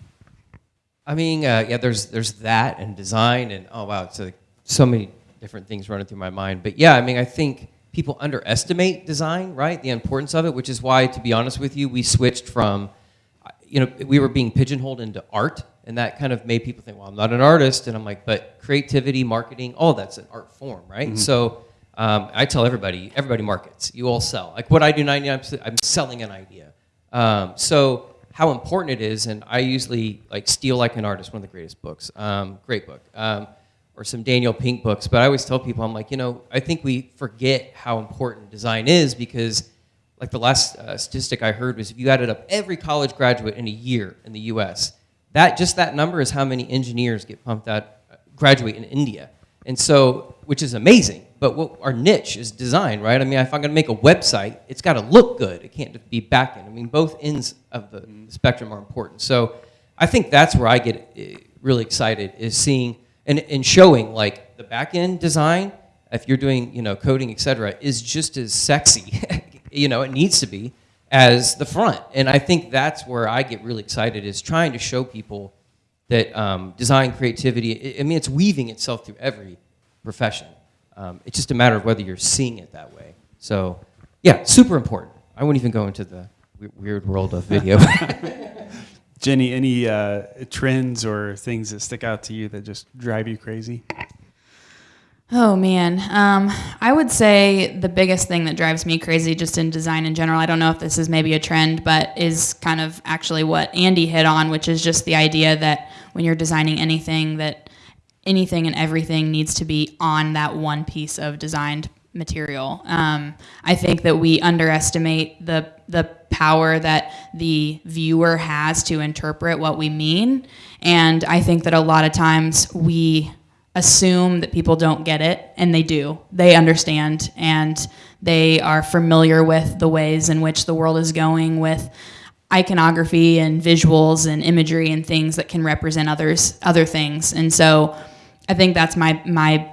I mean, uh, yeah, there's there's that and design and oh wow, it's so many different things running through my mind. But yeah, I mean, I think people underestimate design, right? The importance of it, which is why, to be honest with you, we switched from, you know, we were being pigeonholed into art, and that kind of made people think, well, I'm not an artist, and I'm like, but creativity, marketing, all that's an art form, right? Mm-hmm. So um, I tell everybody, everybody markets. You all sell. Like what I do 99%, I'm selling an idea. Um, so how important it is, and I usually like Steal Like an Artist, one of the greatest books, um, great book. Or some Daniel Pink books. But I always tell people, I'm like, you know, I think we forget how important design is because, like the last uh, statistic I heard was if you added up every college graduate in a year in the U.S., that just that number is how many engineers get pumped out, uh, graduate in India. And so, which is amazing. But what our niche is design, right? I mean, if I'm going to make a website, it's got to look good. It can't just be backend. I mean, both ends of the spectrum are important. So, I think that's where I get uh, really excited is seeing and, and showing like the back end design, if you're doing you know coding, etc., is just as sexy, you know, it needs to be as the front. And I think that's where I get really excited is trying to show people that um, design creativity. I mean, it's weaving itself through every profession. Um, it's just a matter of whether you're seeing it that way. So, yeah, super important. I wouldn't even go into the weird world of video. Jenny, any uh, trends or things that stick out to you that just drive you crazy? Oh man, um, I would say the biggest thing that drives me crazy just in design in general. I don't know if this is maybe a trend, but is kind of actually what Andy hit on, which is just the idea that when you're designing anything, that anything and everything needs to be on that one piece of designed material. Um, I think that we underestimate the the power that the viewer has to interpret what we mean, and I think that a lot of times we assume that people don't get it and they do. They understand and they are familiar with the ways in which the world is going with iconography and visuals and imagery and things that can represent others other things. And so i think that's my my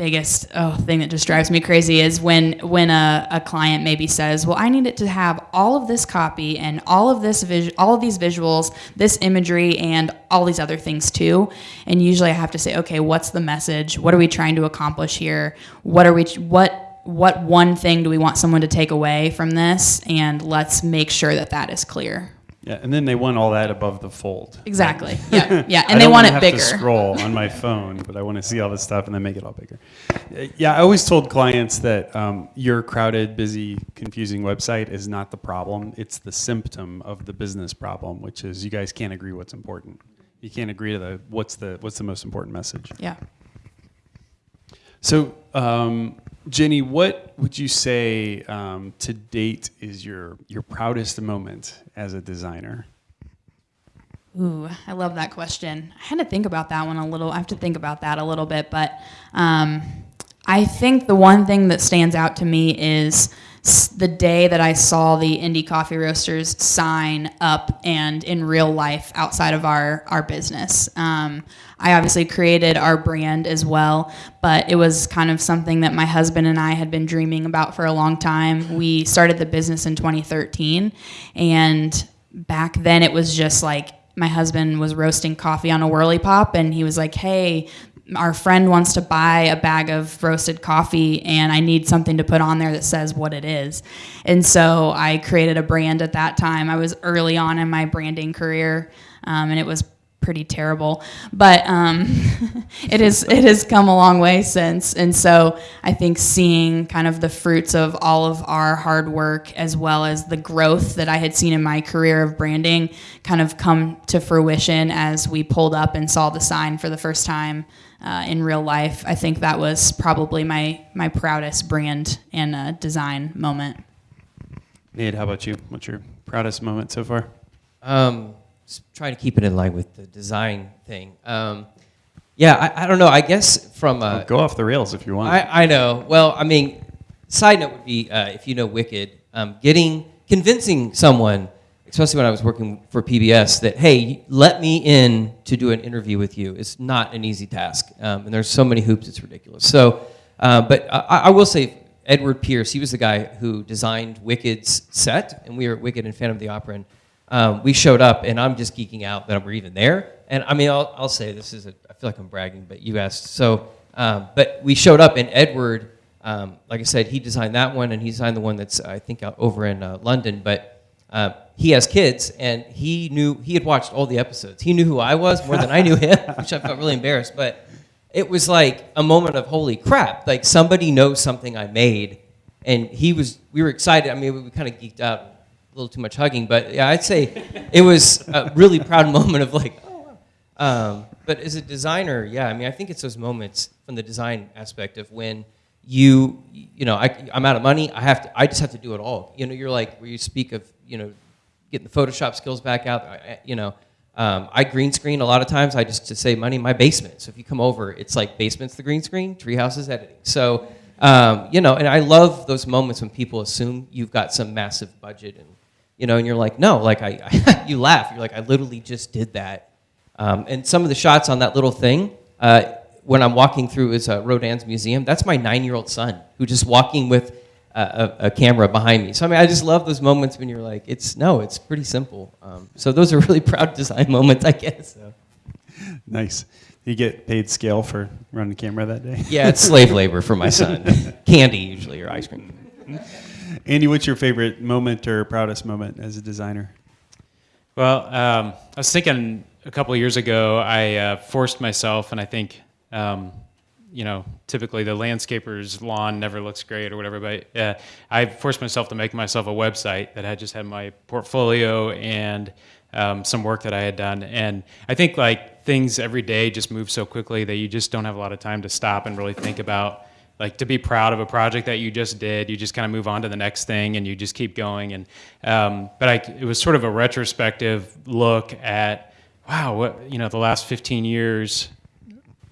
biggest oh, thing that just drives me crazy is when when a, a client maybe says well i need it to have all of this copy and all of this vis- all of these visuals this imagery and all these other things too. And usually i have to say okay what's the message? What are we trying to accomplish here? What are we what what one thing do we want someone to take away from this? And let's make sure that that is clear Yeah, and then they want all that above the fold. exactly yeah yeah and they want it have bigger To scroll on my phone, but I want to see all this stuff and then make it all bigger. Yeah, I always told clients that um, your crowded, busy, confusing website is not the problem; it's the symptom of the business problem, which is you guys can't agree what's important. You can't agree to the what's the what's the most important message. yeah So, um, Jenny, what would you say um, to date is your your proudest moment as a designer? Ooh, I love that question. I had to think about that one a little. I have to think about that a little bit, but um, I think the one thing that stands out to me is the day that I saw the Indie Coffee Roasters sign up and in real life outside of our our business. Um, I obviously created our brand as well, but it was kind of something that my husband and I had been dreaming about for a long time. We started the business in 2013, and back then it was just like my husband was roasting coffee on a whirly pop and he was like hey our friend wants to buy a bag of roasted coffee and i need something to put on there that says what it is. And so i created a brand at that time. I was early on in my branding career um, and it was pretty terrible. But um, it is it has come a long way since. And so i think seeing kind of the fruits of all of our hard work as well as the growth that i had seen in my career of branding kind of come to fruition as we pulled up and saw the sign for the first time uh, in real life i think that was probably my my proudest brand and uh, design moment Nate, how about you? What's your proudest moment so far? Um, trying to keep it in line with the design thing. Um, yeah, I, I don't know. I guess from uh, Go off the rails if you want. I, I know. Well, I mean, side note would be uh, if you know Wicked, um, getting convincing someone, especially when I was working for PBS, that hey, let me in to do an interview with you is not an easy task, um, and there's so many hoops, it's ridiculous. So, uh, but I, I will say. Edward Pierce, he was the guy who designed Wicked's set, and we were at Wicked and Phantom of the Opera, and um, we showed up, and I'm just geeking out that we're even there. And I mean, I'll, I'll say this is, a, I feel like I'm bragging, but you asked. So, um, but we showed up, and Edward, um, like I said, he designed that one, and he designed the one that's I think out over in uh, London. But uh, he has kids, and he knew he had watched all the episodes. He knew who I was more than I knew him, which I felt really embarrassed. But it was like a moment of holy crap! Like somebody knows something I made, and he was. We were excited. I mean, we, kind of geeked out, a little too much hugging, but yeah, I'd say it was a really proud moment of like, oh, wow. Um, but as a designer, yeah, I mean, I think it's those moments from the design aspect of when you, you know, I, I'm out of money. I have to. I just have to do it all. You know, you're like where you speak of, you know, getting the Photoshop skills back out. You know, um, I green screen a lot of times. I just to save money in my basement. So if you come over, it's like basement's the green screen, treehouse is editing. So um, you know, and I love those moments when people assume you've got some massive budget and you know, and you're like, no, like I, I you laugh. You're like, I literally just did that. Um, and some of the shots on that little thing, uh, when I'm walking through is uh, Rodin's museum. That's my nine-year-old son who just walking with a, a, a camera behind me. So I mean, I just love those moments when you're like, it's no, it's pretty simple. Um, so those are really proud design moments, I guess. So. nice. You get paid scale for running the camera that day. Yeah, it's slave labor for my son. Candy usually or ice cream. Andy, what's your favorite moment or proudest moment as a designer? Well, um, I was thinking a couple of years ago, I uh, forced myself, and I think, um, you know, typically the landscaper's lawn never looks great or whatever, but uh, I forced myself to make myself a website that had just had my portfolio and um, some work that I had done. And I think like things every day just move so quickly that you just don't have a lot of time to stop and really think about like to be proud of a project that you just did you just kind of move on to the next thing and you just keep going and um, but I, it was sort of a retrospective look at wow what you know the last 15 years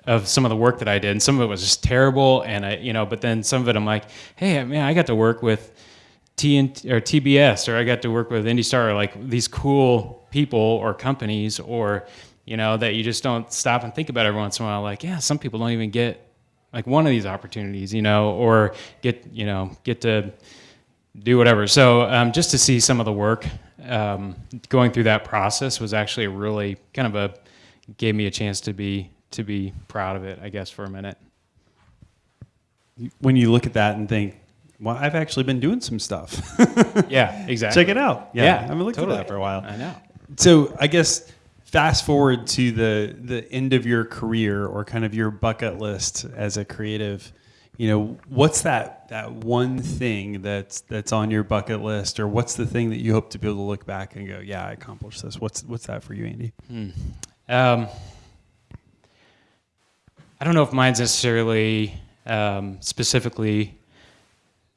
of some of the work that I did and some of it was just terrible and I you know but then some of it I'm like hey man I got to work with TNT or TBS or I got to work with IndyStar or like these cool people or companies or you know that you just don't stop and think about every once in a while like yeah some people don't even get like one of these opportunities, you know, or get you know get to do whatever. So um, just to see some of the work um, going through that process was actually really kind of a gave me a chance to be to be proud of it, I guess, for a minute. When you look at that and think, well, I've actually been doing some stuff. yeah, exactly. Check it out. Yeah, Yeah, I've been looking totally. at that for a while. I know. So I guess fast forward to the the end of your career or kind of your bucket list as a creative. You know, what's that that one thing that's that's on your bucket list, or what's the thing that you hope to be able to look back and go, yeah, I accomplished this. What's what's that for you, Andy? Um, I don't know if mine's necessarily um, specifically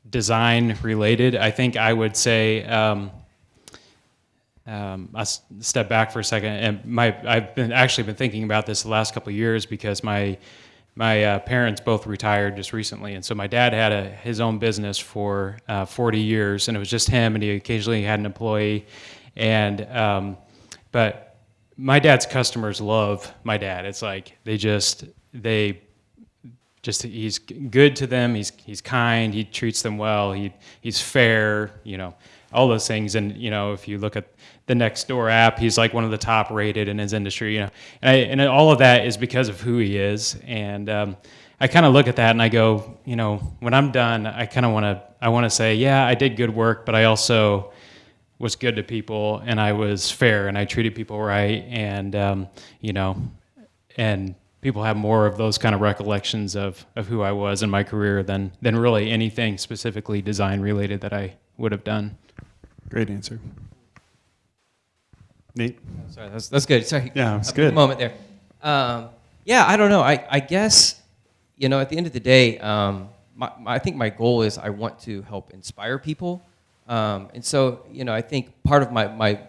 design related. I think I would say um, um, I'll step back for a second. And my I've been actually been thinking about this the last couple of years because my my uh, parents both retired just recently, and so my dad had a, his own business for uh, 40 years, and it was just him, and he occasionally had an employee, and um, but my dad's customers love my dad. It's like they just they just he's good to them. He's he's kind. He treats them well. He he's fair. You know all those things. And you know if you look at the next door app, he's like one of the top rated in his industry. You know, and I, and all of that is because of who he is. And um, I kind of look at that and I go, you know, when I'm done, I kind of want to I want to say, yeah, I did good work, but I also was good to people and I was fair and I treated people right and um, you know and people have more of those kind of recollections of, of who I was in my career than than really anything specifically design related that I would have done. Great answer. Nate, Sorry, that's, that's good. Sorry. Yeah, it's good. Moment there. Um, yeah, I don't know. I, I guess, you know, at the end of the day, um, my, my, I think my goal is I want to help inspire people. Um, and so, you know, I think part of my, my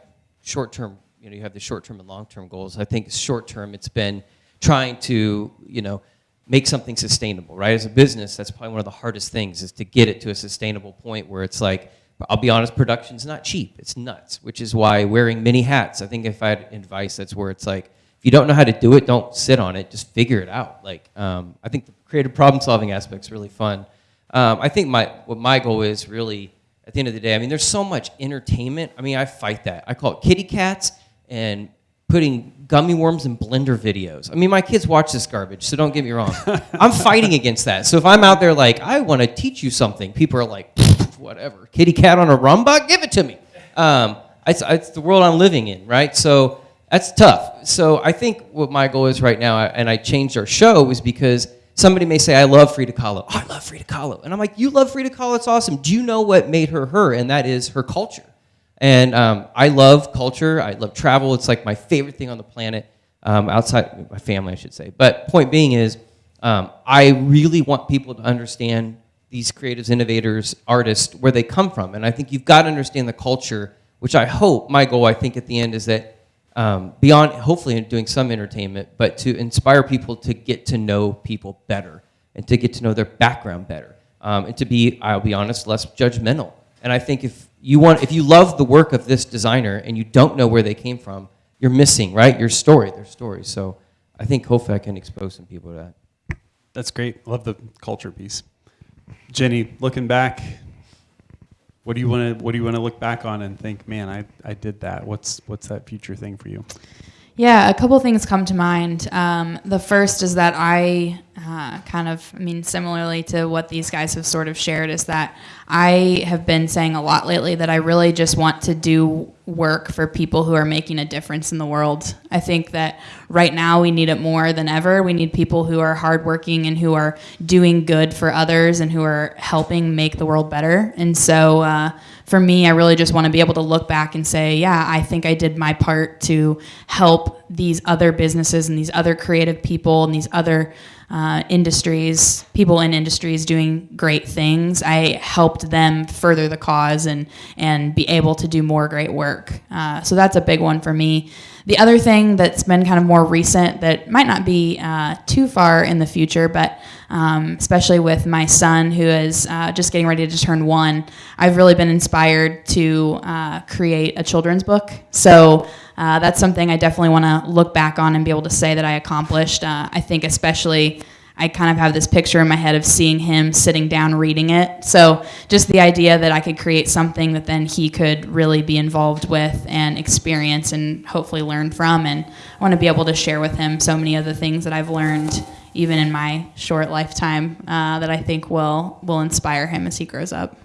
short term, you know, you have the short term and long term goals. I think short term, it's been trying to, you know, make something sustainable, right? As a business, that's probably one of the hardest things is to get it to a sustainable point where it's like, I'll be honest, production's not cheap. It's nuts, which is why wearing many hats, I think if I had advice, that's where it's like, if you don't know how to do it, don't sit on it, just figure it out. Like, um, I think the creative problem solving aspect is really fun. Um, I think my, what my goal is really, at the end of the day, I mean, there's so much entertainment. I mean, I fight that. I call it kitty cats and putting gummy worms and blender videos. I mean, my kids watch this garbage, so don't get me wrong. I'm fighting against that. So if I'm out there like, I want to teach you something, people are like, whatever. Kitty cat on a Roomba, give it to me. Um, it's, it's the world I'm living in, right? So that's tough. So I think what my goal is right now, and I changed our show, is because somebody may say, I love Frida Kahlo. Oh, I love Frida Kahlo. And I'm like, you love Frida Kahlo? It's awesome. Do you know what made her her? And that is her culture. And um, I love culture. I love travel. It's like my favorite thing on the planet, um, outside my family, I should say. But point being is, um, I really want people to understand these creatives, innovators, artists, where they come from. And I think you've got to understand the culture, which I hope, my goal, I think, at the end is that um, beyond hopefully doing some entertainment, but to inspire people to get to know people better and to get to know their background better. Um, and to be, I'll be honest, less judgmental. And I think if you want, if you love the work of this designer and you don't know where they came from, you're missing, right? Your story, their story. So I think I can expose some people to that. that's great. Love the culture piece. Jenny, looking back, what do you want to what do you want to look back on and think, man, I, I did that. What's what's that future thing for you? Yeah, a couple things come to mind. Um, the first is that I uh, kind of, I mean, similarly to what these guys have sort of shared, is that I have been saying a lot lately that I really just want to do work for people who are making a difference in the world. I think that right now we need it more than ever. We need people who are hardworking and who are doing good for others and who are helping make the world better. And so, uh, for me, I really just want to be able to look back and say, yeah, I think I did my part to help these other businesses and these other creative people and these other uh, industries, people in industries doing great things. I helped them further the cause and and be able to do more great work. Uh, so that's a big one for me. The other thing that's been kind of more recent that might not be uh, too far in the future, but um, especially with my son who is uh, just getting ready to turn one, I've really been inspired to uh, create a children's book. So uh, that's something I definitely want to look back on and be able to say that I accomplished. Uh, I think especially I kind of have this picture in my head of seeing him sitting down reading it. So just the idea that I could create something that then he could really be involved with and experience and hopefully learn from. And I want to be able to share with him so many of the things that I've learned even in my short lifetime uh, that I think will will inspire him as he grows up.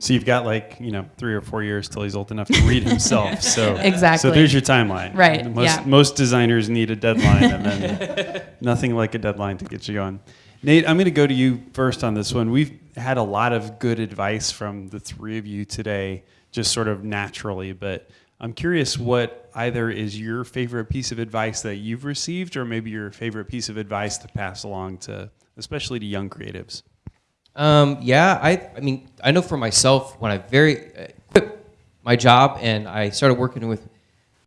So you've got like you know three or four years till he's old enough to read himself. So Exactly. So there's your timeline. Right, Most yeah. most designers need a deadline, and then nothing like a deadline to get you going. Nate, I'm going to go to you first on this one. We've had a lot of good advice from the three of you today, just sort of naturally. But I'm curious what either is your favorite piece of advice that you've received, or maybe your favorite piece of advice to pass along to, especially to young creatives. Um, yeah, I, I mean, I know for myself when I very uh, quit my job and I started working with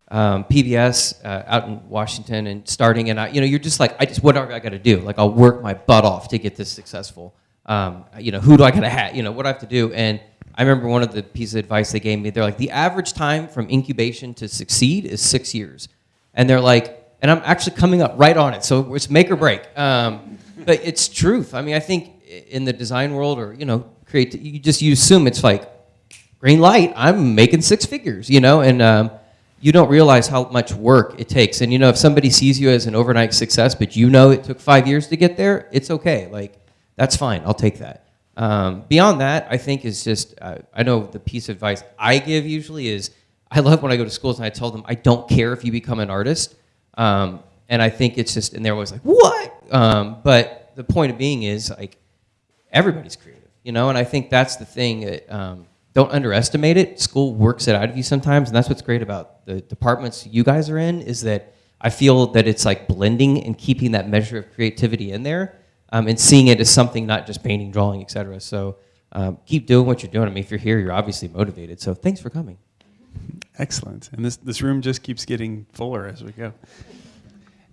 um, PBS uh, out in Washington and starting, and I, you know, you're just like, I just whatever I got to do, like I'll work my butt off to get this successful. Um, you know, who do I got to have? You know, what do I have to do? And I remember one of the pieces of advice they gave me. They're like, the average time from incubation to succeed is six years, and they're like, and I'm actually coming up right on it, so it's make or break. Um, but it's truth. I mean, I think in the design world or you know create you just you assume it's like green light i'm making six figures you know and um, you don't realize how much work it takes. And you know if somebody sees you as an overnight success but you know it took five years to get there it's okay like that's fine i'll take that. Um, beyond that i think is just uh, i know the piece of advice i give usually is i love when i go to schools and i tell them i don't care if you become an artist. Um, and i think it's just and they're always like what? Um, but the point of being is like everybody's creative, you know, and I think that's the thing that um, don't underestimate it. School works it out of you sometimes, and that's what's great about the departments you guys are in is that I feel that it's like blending and keeping that measure of creativity in there um, and seeing it as something not just painting, drawing, etc. So um, keep doing what you're doing. I mean, if you're here, you're obviously motivated. So thanks for coming. Excellent. And this, this room just keeps getting fuller as we go.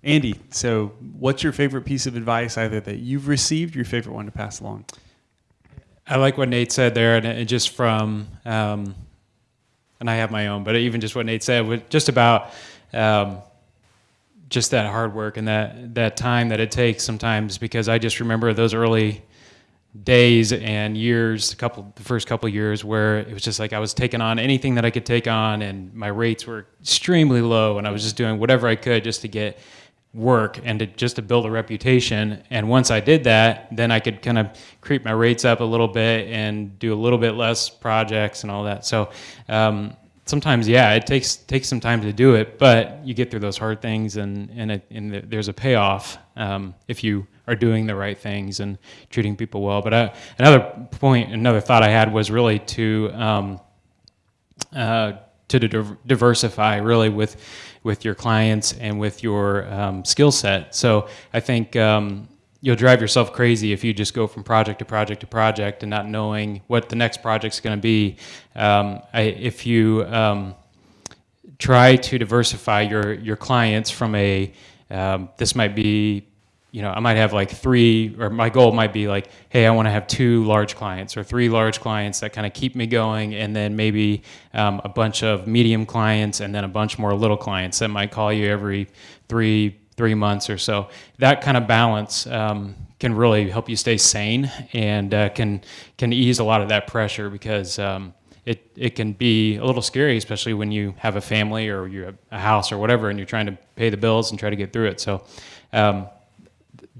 Andy, so what's your favorite piece of advice either that you've received, your favorite one to pass along? I like what Nate said there, and just from, um, and I have my own, but even just what Nate said, just about um, just that hard work and that that time that it takes sometimes. Because I just remember those early days and years, a couple, the first couple years, where it was just like I was taking on anything that I could take on, and my rates were extremely low, and I was just doing whatever I could just to get work and to just to build a reputation. And once I did that, then I could kind of creep my rates up a little bit and do a little bit less projects and all that. So um, sometimes, yeah, it takes takes some time to do it, but you get through those hard things, and and, it, and there's a payoff um, if you are doing the right things and treating people well. But uh, another point, another thought I had was really to um, uh, to div- diversify really with with your clients and with your um, skill set. So I think um, you'll drive yourself crazy if you just go from project to project to project and not knowing what the next project's going to be. Um, I, if you um, try to diversify your your clients from a um, this might be you know i might have like three or my goal might be like hey i want to have two large clients or three large clients that kind of keep me going and then maybe um, a bunch of medium clients and then a bunch more little clients that might call you every three three months or so that kind of balance um, can really help you stay sane and uh, can can ease a lot of that pressure because um, it, it can be a little scary, especially when you have a family or you have a house or whatever, and you're trying to pay the bills and try to get through it. So, um,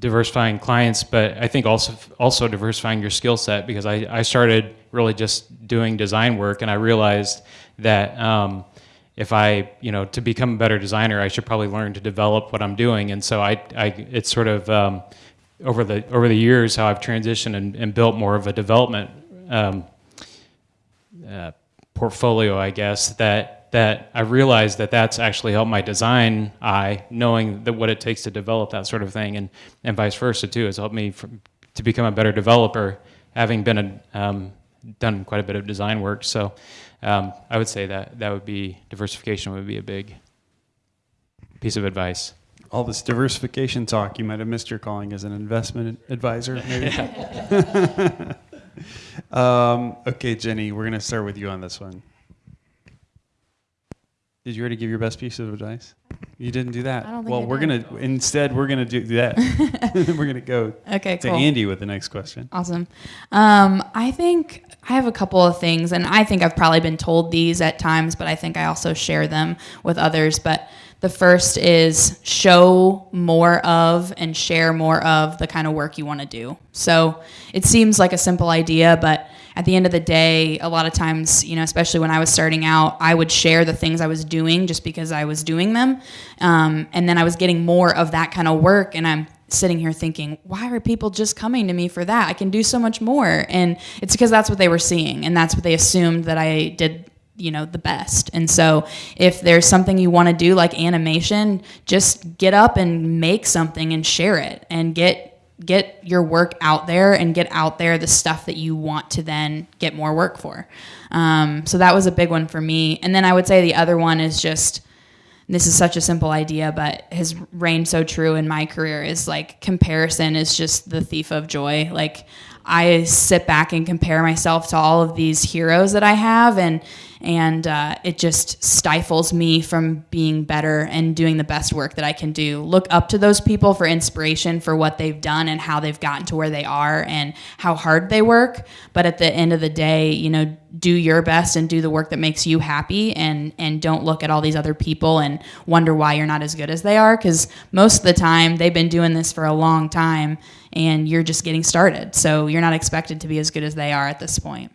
diversifying clients, but I think also also diversifying your skill set because I, I started really just doing design work and I realized that um, if I you know to become a better designer I should probably learn to develop what I'm doing. And so I, I it's sort of um, over the over the years how I've transitioned and, and built more of a development um, uh, portfolio I guess that that I realized that that's actually helped my design eye, knowing that what it takes to develop that sort of thing, and, and vice versa too. has helped me from, to become a better developer, having been a, um, done quite a bit of design work. So um, I would say that that would be diversification would be a big piece of advice. All this diversification talk, you might have missed your calling as an investment advisor, maybe. um, okay, Jenny, we're going to start with you on this one. Did you already give your best piece of advice? You didn't do that. I don't think well, I we're did. gonna instead we're gonna do that. we're gonna go Okay, to cool. Andy with the next question. Awesome. Um, I think I have a couple of things, and I think I've probably been told these at times, but I think I also share them with others. But the first is show more of and share more of the kind of work you want to do. So it seems like a simple idea, but at the end of the day, a lot of times, you know, especially when I was starting out, I would share the things I was doing just because I was doing them. Um, and then I was getting more of that kind of work. And I'm sitting here thinking, why are people just coming to me for that? I can do so much more. And it's because that's what they were seeing. And that's what they assumed that I did you know the best and so if there's something you want to do like animation just get up and make something and share it and get get your work out there and get out there the stuff that you want to then get more work for. Um, so that was a big one for me. And then i would say the other one is just this is such a simple idea but has reigned so true in my career is like comparison is just the thief of joy. Like i sit back and compare myself to all of these heroes that i have and and uh, it just stifles me from being better and doing the best work that I can do. Look up to those people for inspiration for what they've done and how they've gotten to where they are and how hard they work. But at the end of the day, you know, do your best and do the work that makes you happy and and don't look at all these other people and wonder why you're not as good as they are because most of the time they've been doing this for a long time and you're just getting started. So you're not expected to be as good as they are at this point.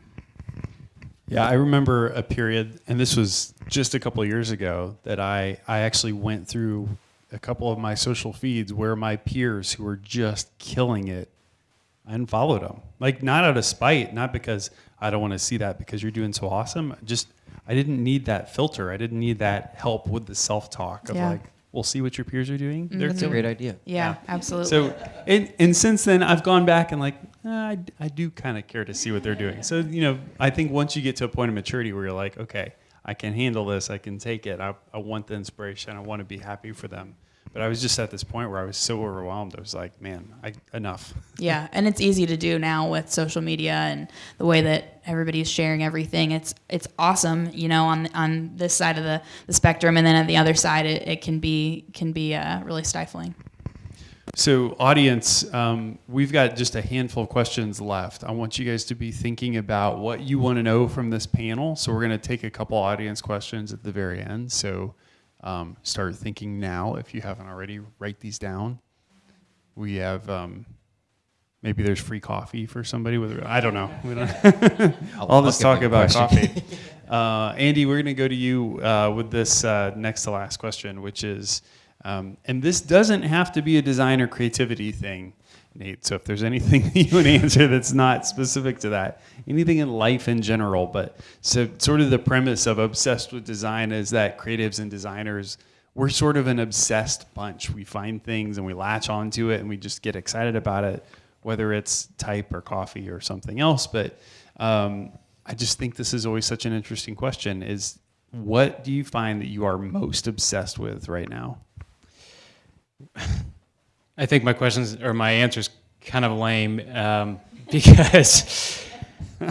Yeah, I remember a period, and this was just a couple of years ago, that I, I actually went through a couple of my social feeds where my peers who were just killing it, I unfollowed them. Like, not out of spite, not because I don't want to see that because you're doing so awesome. Just, I didn't need that filter. I didn't need that help with the self talk of Yeah. like, we'll see what your peers are doing. They're That's a great idea. Yeah, absolutely. so, and, and since then, I've gone back and like, uh, I, I do kind of care to see what they're doing. So, you know, I think once you get to a point of maturity where you're like, okay, I can handle this, I can take it, I, I want the inspiration, I want to be happy for them. But I was just at this point where I was so overwhelmed. I was like, man, I, enough. Yeah, and it's easy to do now with social media and the way that everybody's sharing everything. It's it's awesome, you know, on on this side of the, the spectrum, and then at the other side, it, it can be can be uh, really stifling. So, audience, um, we've got just a handful of questions left. I want you guys to be thinking about what you want to know from this panel. So, we're going to take a couple audience questions at the very end. So, um, start thinking now if you haven't already. Write these down. We have um, maybe there's free coffee for somebody with. I don't know. We don't, all this talk about question. coffee. Uh, Andy, we're going to go to you uh, with this uh, next to last question, which is, um, and this doesn't have to be a design or creativity thing, Nate. So if there's anything you would answer that's not specific to that, anything in life in general, but so sort of the premise of obsessed with design is that creatives and designers we're sort of an obsessed bunch. We find things and we latch onto it and we just get excited about it, whether it's type or coffee or something else. But um, I just think this is always such an interesting question: is what do you find that you are most obsessed with right now? I think my questions or my answers kind of lame um, because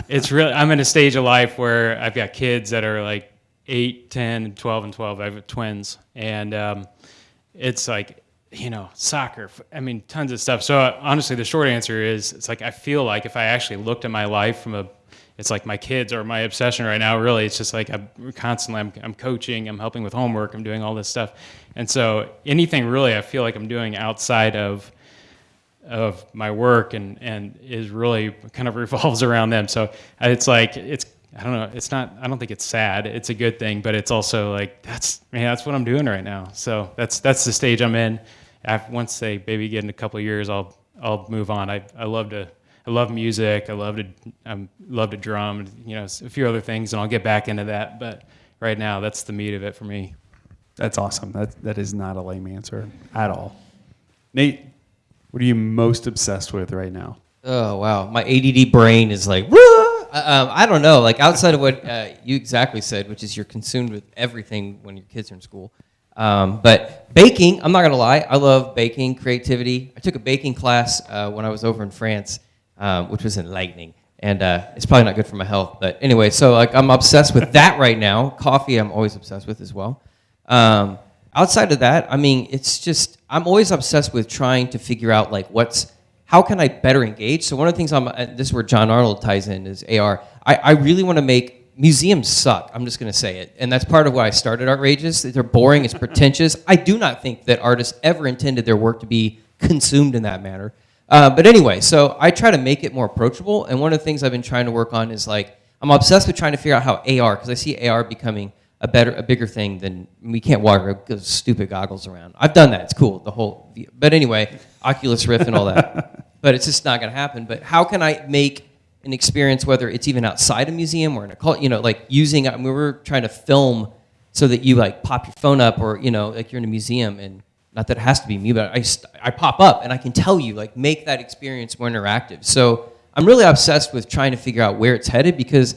it's really I'm in a stage of life where I've got kids that are like 8, 10, 12, and 12. I have twins, and um, it's like you know soccer. I mean, tons of stuff. So uh, honestly, the short answer is it's like I feel like if I actually looked at my life from a it's like my kids are my obsession right now. Really, it's just like I'm constantly I'm, I'm coaching, I'm helping with homework, I'm doing all this stuff, and so anything really I feel like I'm doing outside of of my work and and is really kind of revolves around them. So it's like it's I don't know. It's not. I don't think it's sad. It's a good thing, but it's also like that's man. That's what I'm doing right now. So that's that's the stage I'm in. Once they maybe get in a couple years, I'll I'll move on. I I love to. I love music. I love to. I love to drum. You know, a few other things, and I'll get back into that. But right now, that's the meat of it for me. That's awesome. That that is not a lame answer at all. Nate, what are you most obsessed with right now? Oh wow, my ADD brain is like, Woo! um, I don't know. Like outside of what uh, you exactly said, which is you're consumed with everything when your kids are in school. Um, but baking, I'm not gonna lie, I love baking, creativity. I took a baking class uh, when I was over in France, um, which was enlightening, and uh, it's probably not good for my health. But anyway, so like I'm obsessed with that right now. Coffee, I'm always obsessed with as well. Um, outside of that, I mean, it's just I'm always obsessed with trying to figure out like what's how can I better engage? So one of the things I'm, this is where John Arnold ties in is AR. I, I really want to make museums suck. I'm just going to say it, and that's part of why I started Artrageous. They're boring. It's pretentious. I do not think that artists ever intended their work to be consumed in that manner. Uh, but anyway, so I try to make it more approachable, and one of the things I've been trying to work on is like I'm obsessed with trying to figure out how AR, because I see AR becoming a better, a bigger thing than we can't walk those stupid goggles around. I've done that. It's cool. The whole, but anyway, Oculus Rift and all that. but it's just not going to happen. But how can I make an experience, whether it's even outside a museum or in a cult, you know, like using, I mean, we were trying to film so that you like pop your phone up or, you know, like you're in a museum and not that it has to be me, but I, I pop up and I can tell you, like, make that experience more interactive. So I'm really obsessed with trying to figure out where it's headed because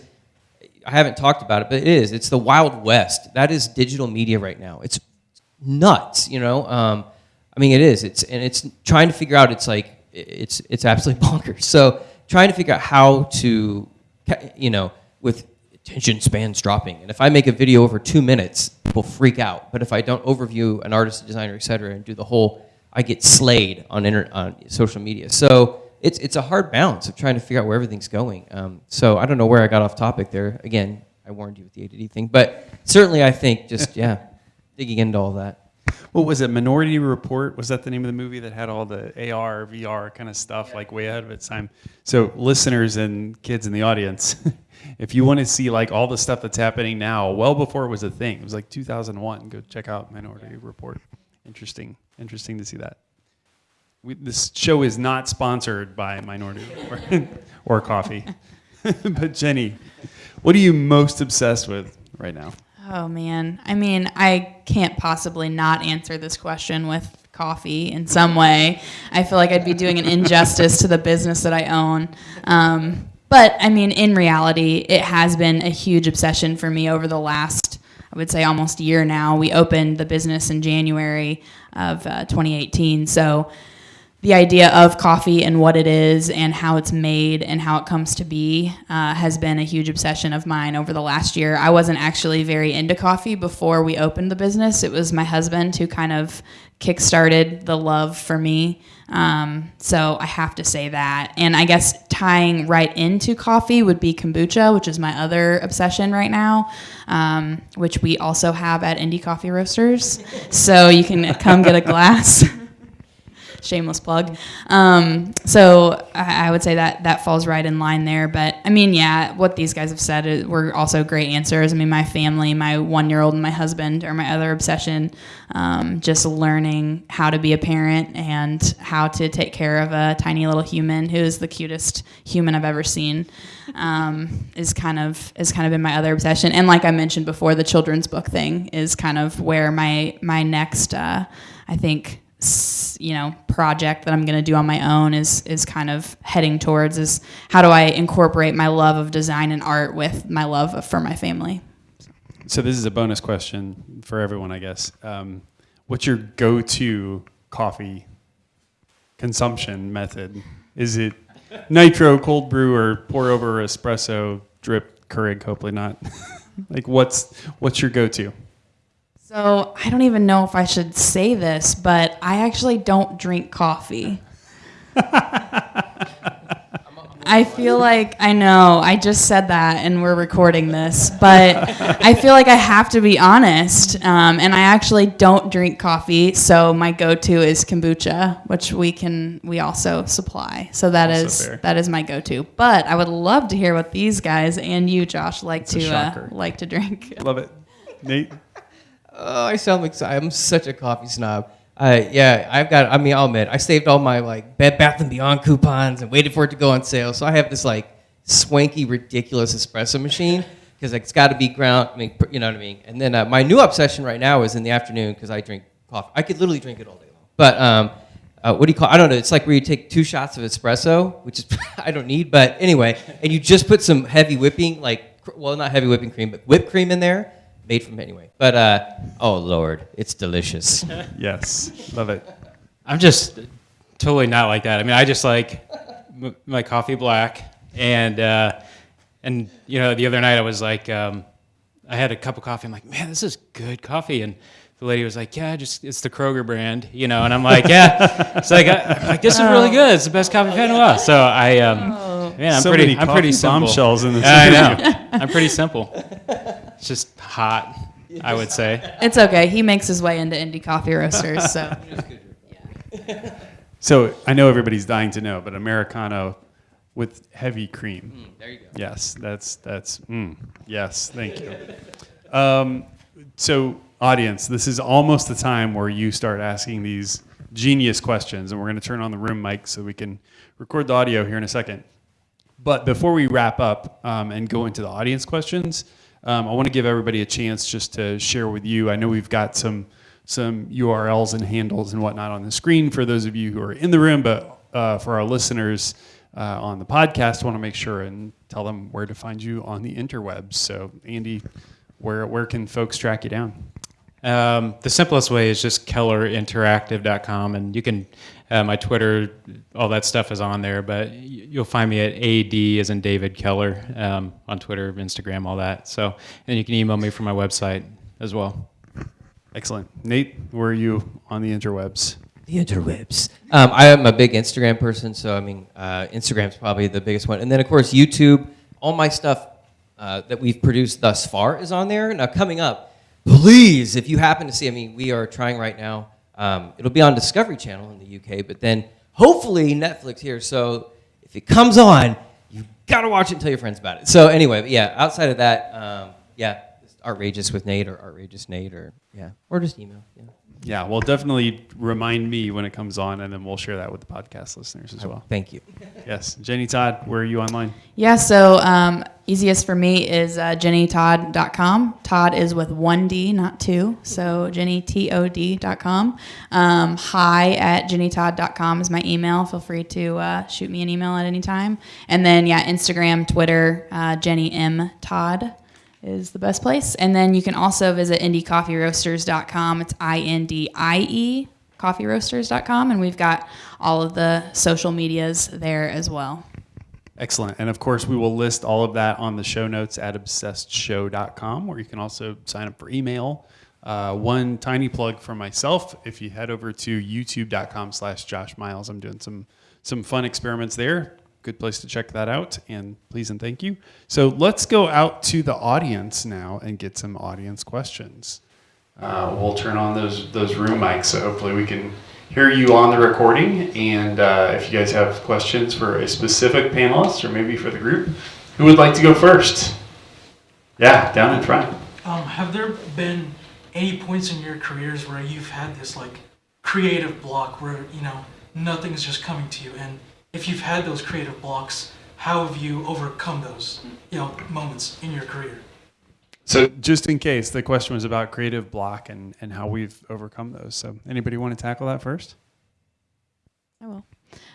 I haven't talked about it, but it is. It's the Wild West. That is digital media right now. It's nuts, you know. Um, I mean, it is. It's and it's trying to figure out. It's like it's it's absolutely bonkers. So trying to figure out how to, you know, with attention spans dropping. And if I make a video over two minutes, people freak out. But if I don't overview an artist, designer, et cetera, and do the whole, I get slayed on inter- on social media. So it's it's a hard balance of trying to figure out where everything's going. Um, so I don't know where I got off topic there. Again, I warned you with the ADD thing, but certainly I think just yeah, digging into all that. What was it? Minority Report was that the name of the movie that had all the AR, VR kind of stuff like way ahead of its time? So listeners and kids in the audience, if you want to see like all the stuff that's happening now, well before it was a thing, it was like 2001. Go check out Minority Report. Interesting, interesting to see that we, this show is not sponsored by Minority or, or coffee. but Jenny, what are you most obsessed with right now? Oh man, I mean, I can't possibly not answer this question with coffee in some way. I feel like I'd be doing an injustice to the business that I own. Um, but I mean, in reality, it has been a huge obsession for me over the last, I would say, almost a year now. We opened the business in January of uh, 2018, so the idea of coffee and what it is and how it's made and how it comes to be uh, has been a huge obsession of mine over the last year. I wasn't actually very into coffee before we opened the business. It was my husband who kind of kickstarted the love for me. Um, so I have to say that. And I guess tying right into coffee would be kombucha, which is my other obsession right now, um, which we also have at Indie Coffee Roasters. So you can come get a glass. shameless plug. Um, so I, I, would say that that falls right in line there. But I mean, yeah, what these guys have said is, were also great answers. I mean, my family, my one year old, and my husband are my other obsession. Um, just learning how to be a parent and how to take care of a tiny little human who is the cutest human I've ever seen. Um, is kind of is kind of been my other obsession. And like I mentioned before, the children's book thing is kind of where my my next uh, I think you know project that I'm going to do on my own is is kind of heading towards is how do I incorporate my love of design and art with my love for my family. So this is a bonus question for everyone, I guess. Um, what's your go-to coffee consumption method? Is it nitro, cold brew, or pour over espresso, drip, Keurig? Hopefully not. like what's what's your go-to? So I don't even know if I should say this, but I actually don't drink coffee. I feel like I know. I just said that, and we're recording this, but I feel like I have to be honest. Um, and I actually don't drink coffee, so my go-to is kombucha, which we can we also supply. So that Also is fair. that is my go-to. But I would love to hear what these guys and you, Josh, like a to uh, like to drink. Love it. Nate? Oh, I sound like I'm such a coffee snob. Uh, yeah, I've got. I mean, I'll admit, I saved all my like Bed Bath and Beyond coupons and waited for it to go on sale. So I have this like swanky, ridiculous espresso machine because it's got to be ground. I mean, you know what I mean. And then uh, my new obsession right now is in the afternoon because I drink coffee. I could literally drink it all day long. But um, uh, what do you call? I don't know. It's like where you take two shots of espresso, which is I don't need. But anyway, and you just put some heavy whipping, like well, not heavy whipping cream, but whipped cream in there, made from anyway. But uh, oh lord, it's delicious. Yes. Love it. I'm just totally not like that. I mean, I just like m- my coffee black, and uh, and you know, the other night I was like, um, I had a cup of coffee. I'm like, man, this is good coffee, and the lady was like, yeah, just it's the Kroger brand, you know, and I'm like, yeah, it's like, I, I'm like this is really good. It's the best coffee I've had in a while. So I, um, man, I'm So pretty, many I'm pretty coffee simple. bombshells in this I interview. know. I'm pretty simple. It's just hot, I would say. It's okay. He makes his way into indie coffee roasters, so So I know everybody's dying to know, but Americano with heavy cream. there you go. Yes, that's that's mm, yes. Thank you. Um, so, audience, this is almost the time where you start asking these genius questions, and we're going to turn on the room mic so we can record the audio here in a second. But before we wrap up um, and go into the audience questions, um, I want to give everybody a chance just to share with you. I know we've got some some URLs and handles and whatnot on the screen for those of you who are in the room, but uh, for our listeners uh, on the podcast, want to make sure and tell them where to find you on the interwebs. So, Andy, where where can folks track you down? Um, the simplest way is just kellerinteractive.com, and you can, uh, my Twitter, all that stuff is on there, but you'll find me at AD as in David Keller um, on Twitter, Instagram, all that. So, and you can email me from my website as well. Excellent, Nate. Where are you on the interwebs? The interwebs. Um, I am a big Instagram person, so I mean, uh, Instagram's probably the biggest one. And then, of course, YouTube. All my stuff uh, that we've produced thus far is on there. Now, coming up, please, if you happen to see, I mean, we are trying right now. Um, it'll be on Discovery Channel in the UK, but then hopefully Netflix here. So if it comes on, you've gotta watch it and tell your friends about it. So anyway, yeah, outside of that, um, yeah, Artrageous with Nate or Artrageous Nate or yeah, or just email. Yeah. Yeah, well, definitely remind me when it comes on, and then we'll share that with the podcast listeners as well. Thank you. Yes, Jenny Todd, where are you online? Yeah, so um, easiest for me is uh, jennytodd.com. Todd is with one D, not two. So jennytod.com. Um, hi at jennytodd.com is my email. Feel free to uh, shoot me an email at any time. And then, yeah, Instagram, Twitter, uh, Jenny M. Todd is the best place. And then you can also visit indiecoffeeroasters.com. It's I N D I E coffeeroasters.com. And we've got all of the social medias there as well. Excellent. And of course, we will list all of that on the show notes at obsessedshow.com, where you can also sign up for email. Uh, one tiny plug for myself, if you head over to youtube.com slash Josh Miles, I'm doing some, some fun experiments there. Good place to check that out. And please and thank you. So let's go out to the audience now and get some audience questions. Uh, we'll turn on those those room mics, so hopefully we can hear you on the recording. And uh, if you guys have questions for a specific panelist or maybe for the group, who would like to go first? Yeah, down in front. Um, have there been any points in your careers where you've had this like creative block where you know nothing's just coming to you, and if you've had those creative blocks, how have you overcome those you know moments in your career? So just in case, the question was about creative block and, and how we've overcome those. So anybody want to tackle that first? I will.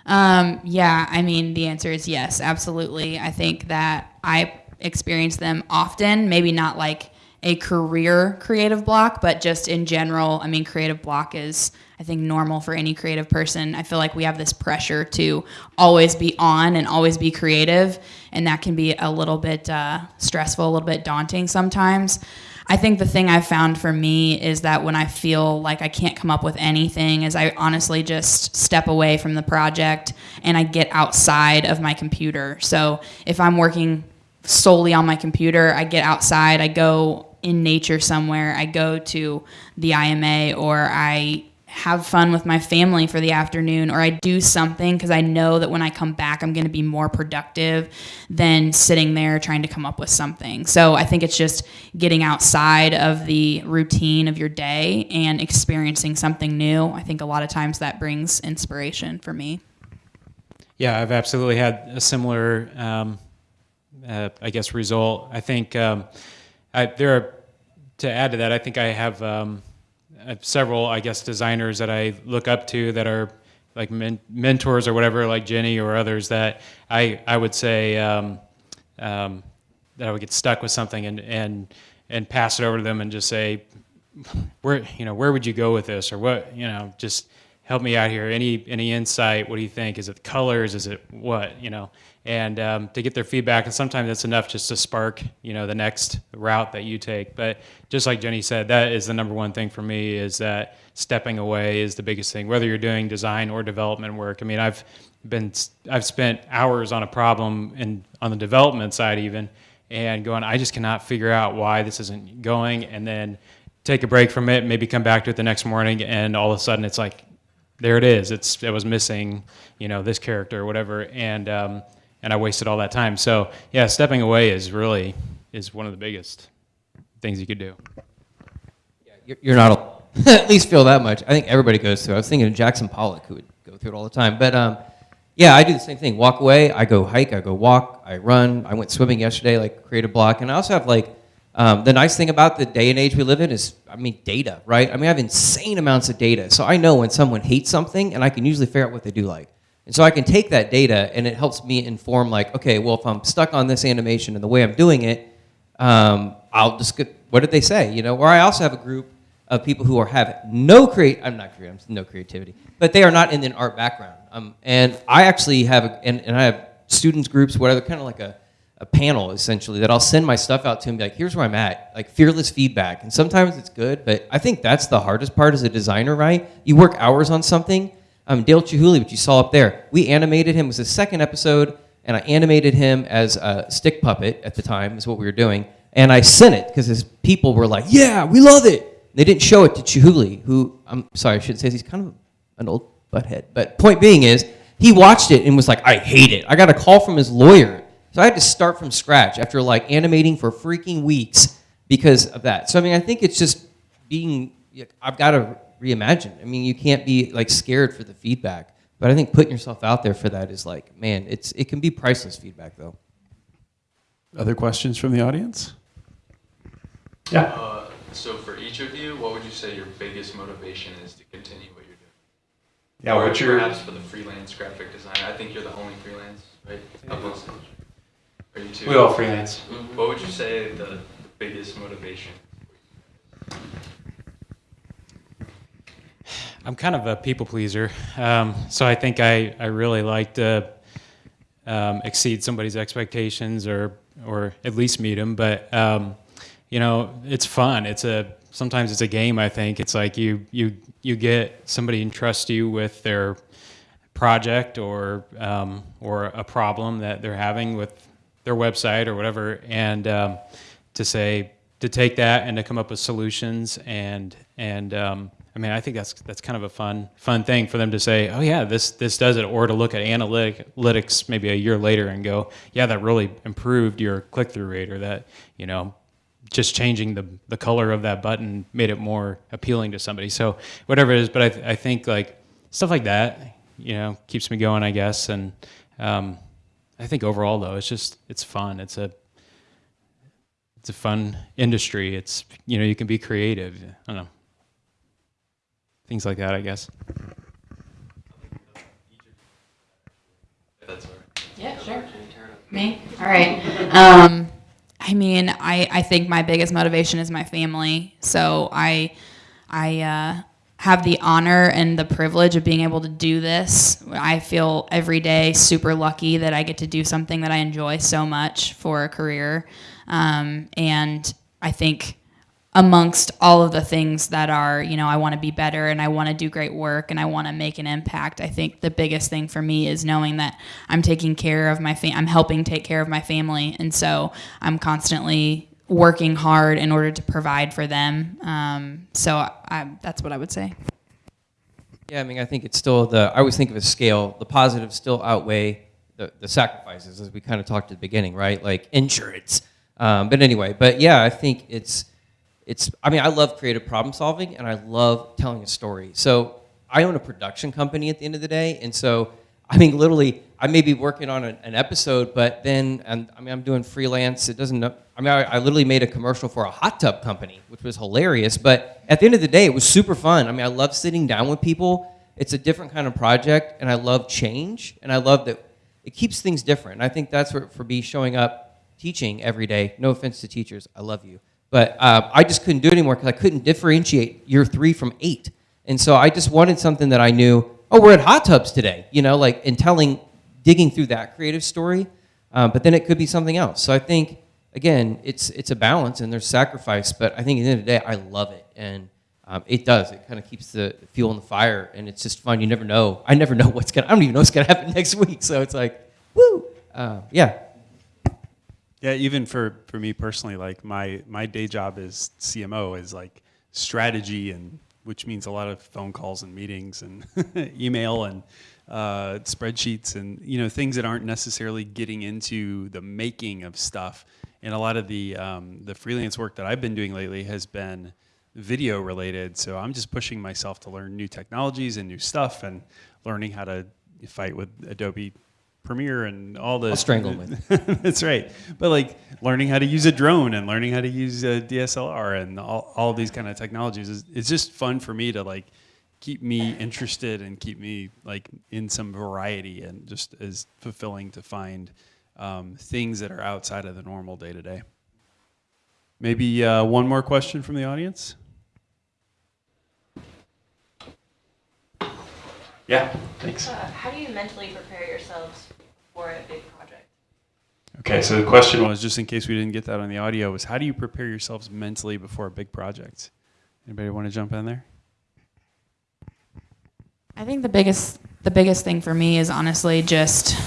Um, yeah, I mean, the answer is yes, absolutely. I think that I experience them often, maybe not like a career creative block, but just in general. I mean, creative block is, I think, normal for any creative person. I feel like we have this pressure to always be on and always be creative, and that can be a little bit uh, stressful, a little bit daunting sometimes. I think the thing I've found for me is that when I feel like I can't come up with anything is I honestly just step away from the project and I get outside of my computer. So if I'm working solely on my computer, I get outside, I go in nature somewhere, I go to the IMA or I have fun with my family for the afternoon or I do something because I know that when I come back, I'm going to be more productive than sitting there trying to come up with something. So I think it's just getting outside of the routine of your day and experiencing something new. I think a lot of times that brings inspiration for me. Yeah, I've absolutely had a similar, um, uh, I guess, result. I think um, I, there are, to add to that, I think I have. Um, I have several, I guess, designers that I look up to that are like men- mentors or whatever, like Jenny or others that I I would say um, um, that I would get stuck with something and and and pass it over to them and just say, where you know where would you go with this or what you know just help me out here. Any any insight? What do you think? Is it colors? Is it what you know? And um, to get their feedback, and sometimes it's enough just to spark you know the next route that you take. But just like Jenny said, that is the number one thing for me is that stepping away is the biggest thing. Whether you're doing design or development work. I mean, I've been I've spent hours on a problem and on the development side even, and going, I just cannot figure out why this isn't going, and then take a break from it, maybe come back to it the next morning, and all of a sudden it's like there it is. It's it was missing, you know, this character or whatever, and um, and I wasted all that time. So yeah, stepping away is really is one of the biggest things you could do. You're, you're not at least feel that much. I think everybody goes through. I was thinking of Jackson Pollock who would go through it all the time. But um, yeah, I do the same thing. Walk away. I go hike. I go walk. I run. I went swimming yesterday, like create a block. And I also have like um, the nice thing about the day and age we live in is, I mean, data, right? I mean, I have insane amounts of data. So I know when someone hates something, and I can usually figure out what they do like. And so I can take that data, and it helps me inform, like, okay, well, if I'm stuck on this animation and the way I'm doing it, um, I'll just get, what did they say, you know? Or I also have a group of people who are have no create, I'm not creative, no creativity, but they are not in an art background. Um, and I actually have, a, and, and I have students groups, whatever, kind of like a, a panel essentially that I'll send my stuff out to and be like, here's where I'm at, like fearless feedback. And sometimes it's good, but I think that's the hardest part as a designer, right? You work hours on something. Um, Dale Chihuly, which you saw up there, we animated him. It was the second episode, and I animated him as a stick puppet at the time, is what we were doing. And I sent it because his people were like, yeah, we love it. They didn't show it to Chihuly, who, I'm sorry, I shouldn't say this, he's kind of an old butthead. But point being is, he watched it and was like, I hate it. I got a call from his lawyer so I had to start from scratch after like animating for freaking weeks because of that. So I mean, I think it's just being. I've got to reimagine. I mean, you can't be like scared for the feedback, but I think putting yourself out there for that is like, man, it's it can be priceless feedback though. Other questions from the audience? Yeah. Uh, so for each of you, what would you say your biggest motivation is to continue what you're doing? Yeah, or what's your perhaps for the freelance graphic designer? I think you're the only freelance, right? Of us. Are you two? We all freelance. What would you say the, the biggest motivation? I'm kind of a people pleaser, um, so I think I, I really like to um, exceed somebody's expectations or or at least meet them. But um, you know, it's fun. It's a sometimes it's a game. I think it's like you you you get somebody entrust you with their project or um, or a problem that they're having with their website or whatever, and um, to say to take that and to come up with solutions and and um, I mean I think that's that's kind of a fun fun thing for them to say oh yeah this this does it or to look at analytic, analytics maybe a year later and go yeah that really improved your click through rate or that you know just changing the the color of that button made it more appealing to somebody so whatever it is but I I think like stuff like that you know keeps me going I guess and um, I think overall though it's just it's fun it's a it's a fun industry. It's you know you can be creative. I don't know things like that. I guess. Yeah, sure. Me? All right. Um, I mean, I, I think my biggest motivation is my family. So I, I uh, have the honor and the privilege of being able to do this. I feel every day super lucky that I get to do something that I enjoy so much for a career. Um, and I think amongst all of the things that are, you know, I want to be better and I want to do great work and I want to make an impact. I think the biggest thing for me is knowing that I'm taking care of my fam- I'm helping take care of my family, and so I'm constantly working hard in order to provide for them. Um, so I, that's what I would say. Yeah, I mean, I think it's still the, I always think of a scale, the positives still outweigh the, the sacrifices, as we kind of talked at the beginning, right? Like insurance. Um, but anyway, but yeah, I think it's, it's, I mean, I love creative problem solving and I love telling a story. So I own a production company at the end of the day. And so, I mean, literally, I may be working on an, episode, but then, and, I mean, I'm doing freelance. It doesn't, I mean, I, I literally made a commercial for a hot tub company, which was hilarious. But at the end of the day, it was super fun. I mean, I love sitting down with people. It's a different kind of project, and I love change, and I love that it keeps things different. And I think that's what, for me, showing up, teaching every day. No offense to teachers, I love you. But uh, I just couldn't do it anymore because I couldn't differentiate year three from eight. And so I just wanted something that I knew, oh, we're at hot tubs today, you know, like, and telling, digging through that creative story. Um, but then it could be something else. So I think, again, it's, it's a balance and there's sacrifice, but I think at the end of the day, I love it. And um, it does. It kind of keeps the fuel in the fire, and it's just fun. You never know. I never know what's gonna. I don't even know what's gonna happen next week. So it's like, woo, uh, yeah. Yeah, even for, for me personally, like my, my day job is CMO is like strategy and which means a lot of phone calls and meetings and email and uh, spreadsheets and you know things that aren't necessarily getting into the making of stuff. And a lot of the um, the freelance work that I've been doing lately has been video related. So I'm just pushing myself to learn new technologies and new stuff and learning how to fight with Adobe Premiere and all the. I'll strangle. That's right. But like learning how to use a drone and learning how to use a DSLR and all, all these kind of technologies is it's just fun for me to like keep me interested and keep me like in some variety and just as fulfilling to find um, things that are outside of the normal day to day. Maybe uh, one more question from the audience. Yeah, thanks. Uh, how do you mentally prepare yourselves for a big project? Okay, so the question was, just in case we didn't get that on the audio, was how do you prepare yourselves mentally before a big project? Anybody want to jump in there? I think the biggest the biggest thing for me is honestly just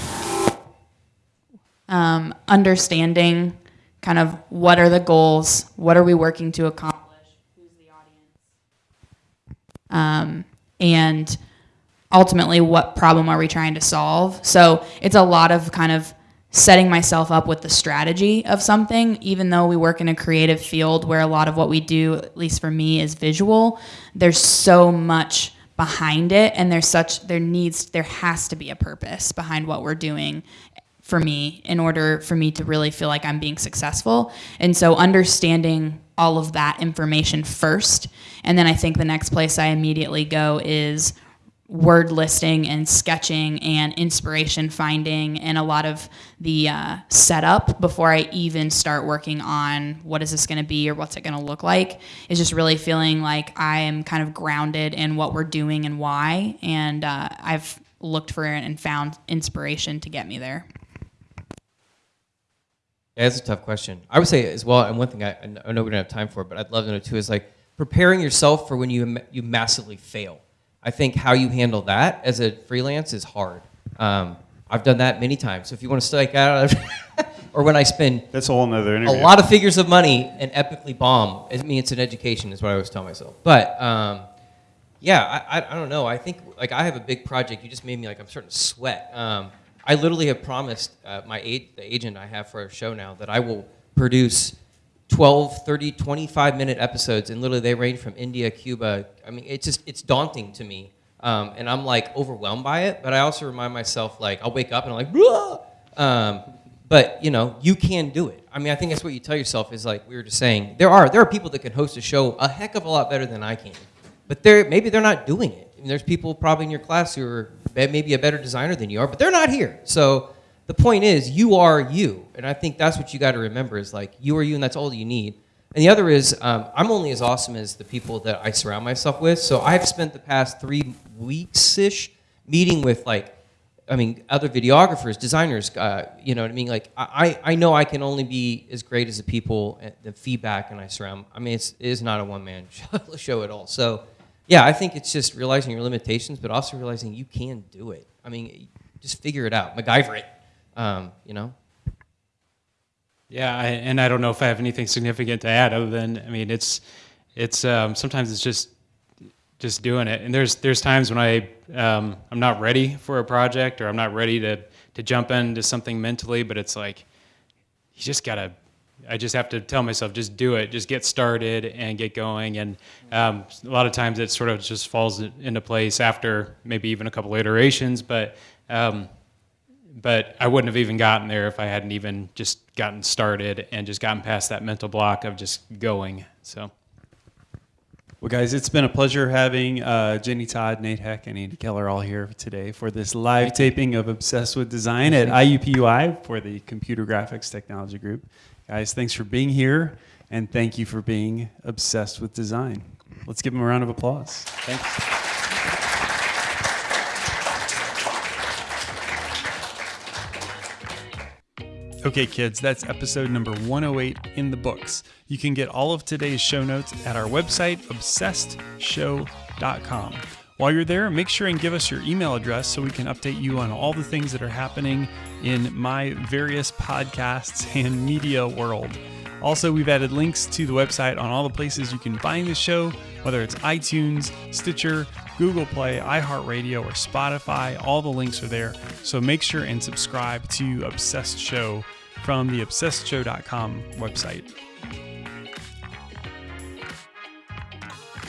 um, understanding kind of what are the goals, what are we working to accomplish, who's the audience, um, and ultimately what problem are we trying to solve. So it's a lot of kind of setting myself up with the strategy of something even though we work in a creative field where a lot of what we do at least for me is visual there's so much behind it and there's such there needs there has to be a purpose behind what we're doing for me in order for me to really feel like I'm being successful. And so understanding all of that information first and then I think the next place I immediately go is word listing and sketching and inspiration finding and a lot of the uh, setup before I even start working on what is this going to be or what's it going to look like is just really feeling like I am kind of grounded in what we're doing and why. And uh, I've looked for it and found inspiration to get me there. That's a tough question. I would say as well, and one thing I, I know we don't have time for, but I'd love to know too is like preparing yourself for when you you massively fail. I think how you handle that as a freelance is hard. Um, I've done that many times. So if you want to strike out, or when I spend That's a whole nother a lot of figures of money and epically bomb, I mean, it's an education, is what I always tell myself. But um, yeah, I, I, I don't know. I think like I have a big project. You just made me like I'm starting to sweat. Um, I literally have promised uh, my aid, the agent I have for our show now that I will produce 12, 30, 25 minute episodes, and literally they range from India, Cuba. I mean, it's just it's daunting to me, um, and I'm like overwhelmed by it. But I also remind myself like I'll wake up and I'm like, um, but you know, you can do it. I mean, I think that's what you tell yourself is like we were just saying. There are there are people that can host a show a heck of a lot better than I can, but they're maybe they're not doing it. I mean, there's people probably in your class who are maybe a better designer than you are, but they're not here. So the point is, you are you, and I think that's what you got to remember is like you are you, and that's all you need. And the other is, um, I'm only as awesome as the people that I surround myself with. So I've spent the past three weeks ish meeting with like I mean, other videographers, designers, uh, you know what I mean? Like, I, I know I can only be as great as the people, the feedback, and I surround. I mean, it's, it is not a one man show at all. So, yeah, I think it's just realizing your limitations, but also realizing you can do it. I mean, just figure it out, MacGyver it, um, you know? Yeah, I, and I don't know if I have anything significant to add other than I mean it's it's um, sometimes it's just just doing it. And there's there's times when I um, I'm not ready for a project or I'm not ready to to jump into something mentally, but it's like you just gotta. I just have to tell myself just do it, just get started and get going. And um, a lot of times it sort of just falls into place after maybe even a couple iterations, but. Um, but I wouldn't have even gotten there if I hadn't even just gotten started and just gotten past that mental block of just going. So. Well, guys, it's been a pleasure having uh, Jenny Todd, Nate Heck, and Andy Keller all here today for this live taping of Obsessed with Design at IUPUI for the Computer Graphics Technology Group. Guys, thanks for being here, and thank you for being obsessed with design. Let's give them a round of applause. Thanks. Okay, kids, that's episode number 108 in the books. You can get all of today's show notes at our website, obsessedshow.com. While you're there, make sure and give us your email address so we can update you on all the things that are happening in my various podcasts and media world. Also, we've added links to the website on all the places you can find the show, whether it's iTunes, Stitcher, Google Play, iHeartRadio, or Spotify. All the links are there. So make sure and subscribe to Obsessed Show from the obsessedshow.com website.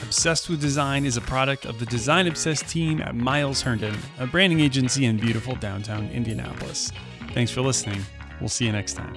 Obsessed with Design is a product of the Design Obsessed team at Miles Herndon, a branding agency in beautiful downtown Indianapolis. Thanks for listening. We'll see you next time.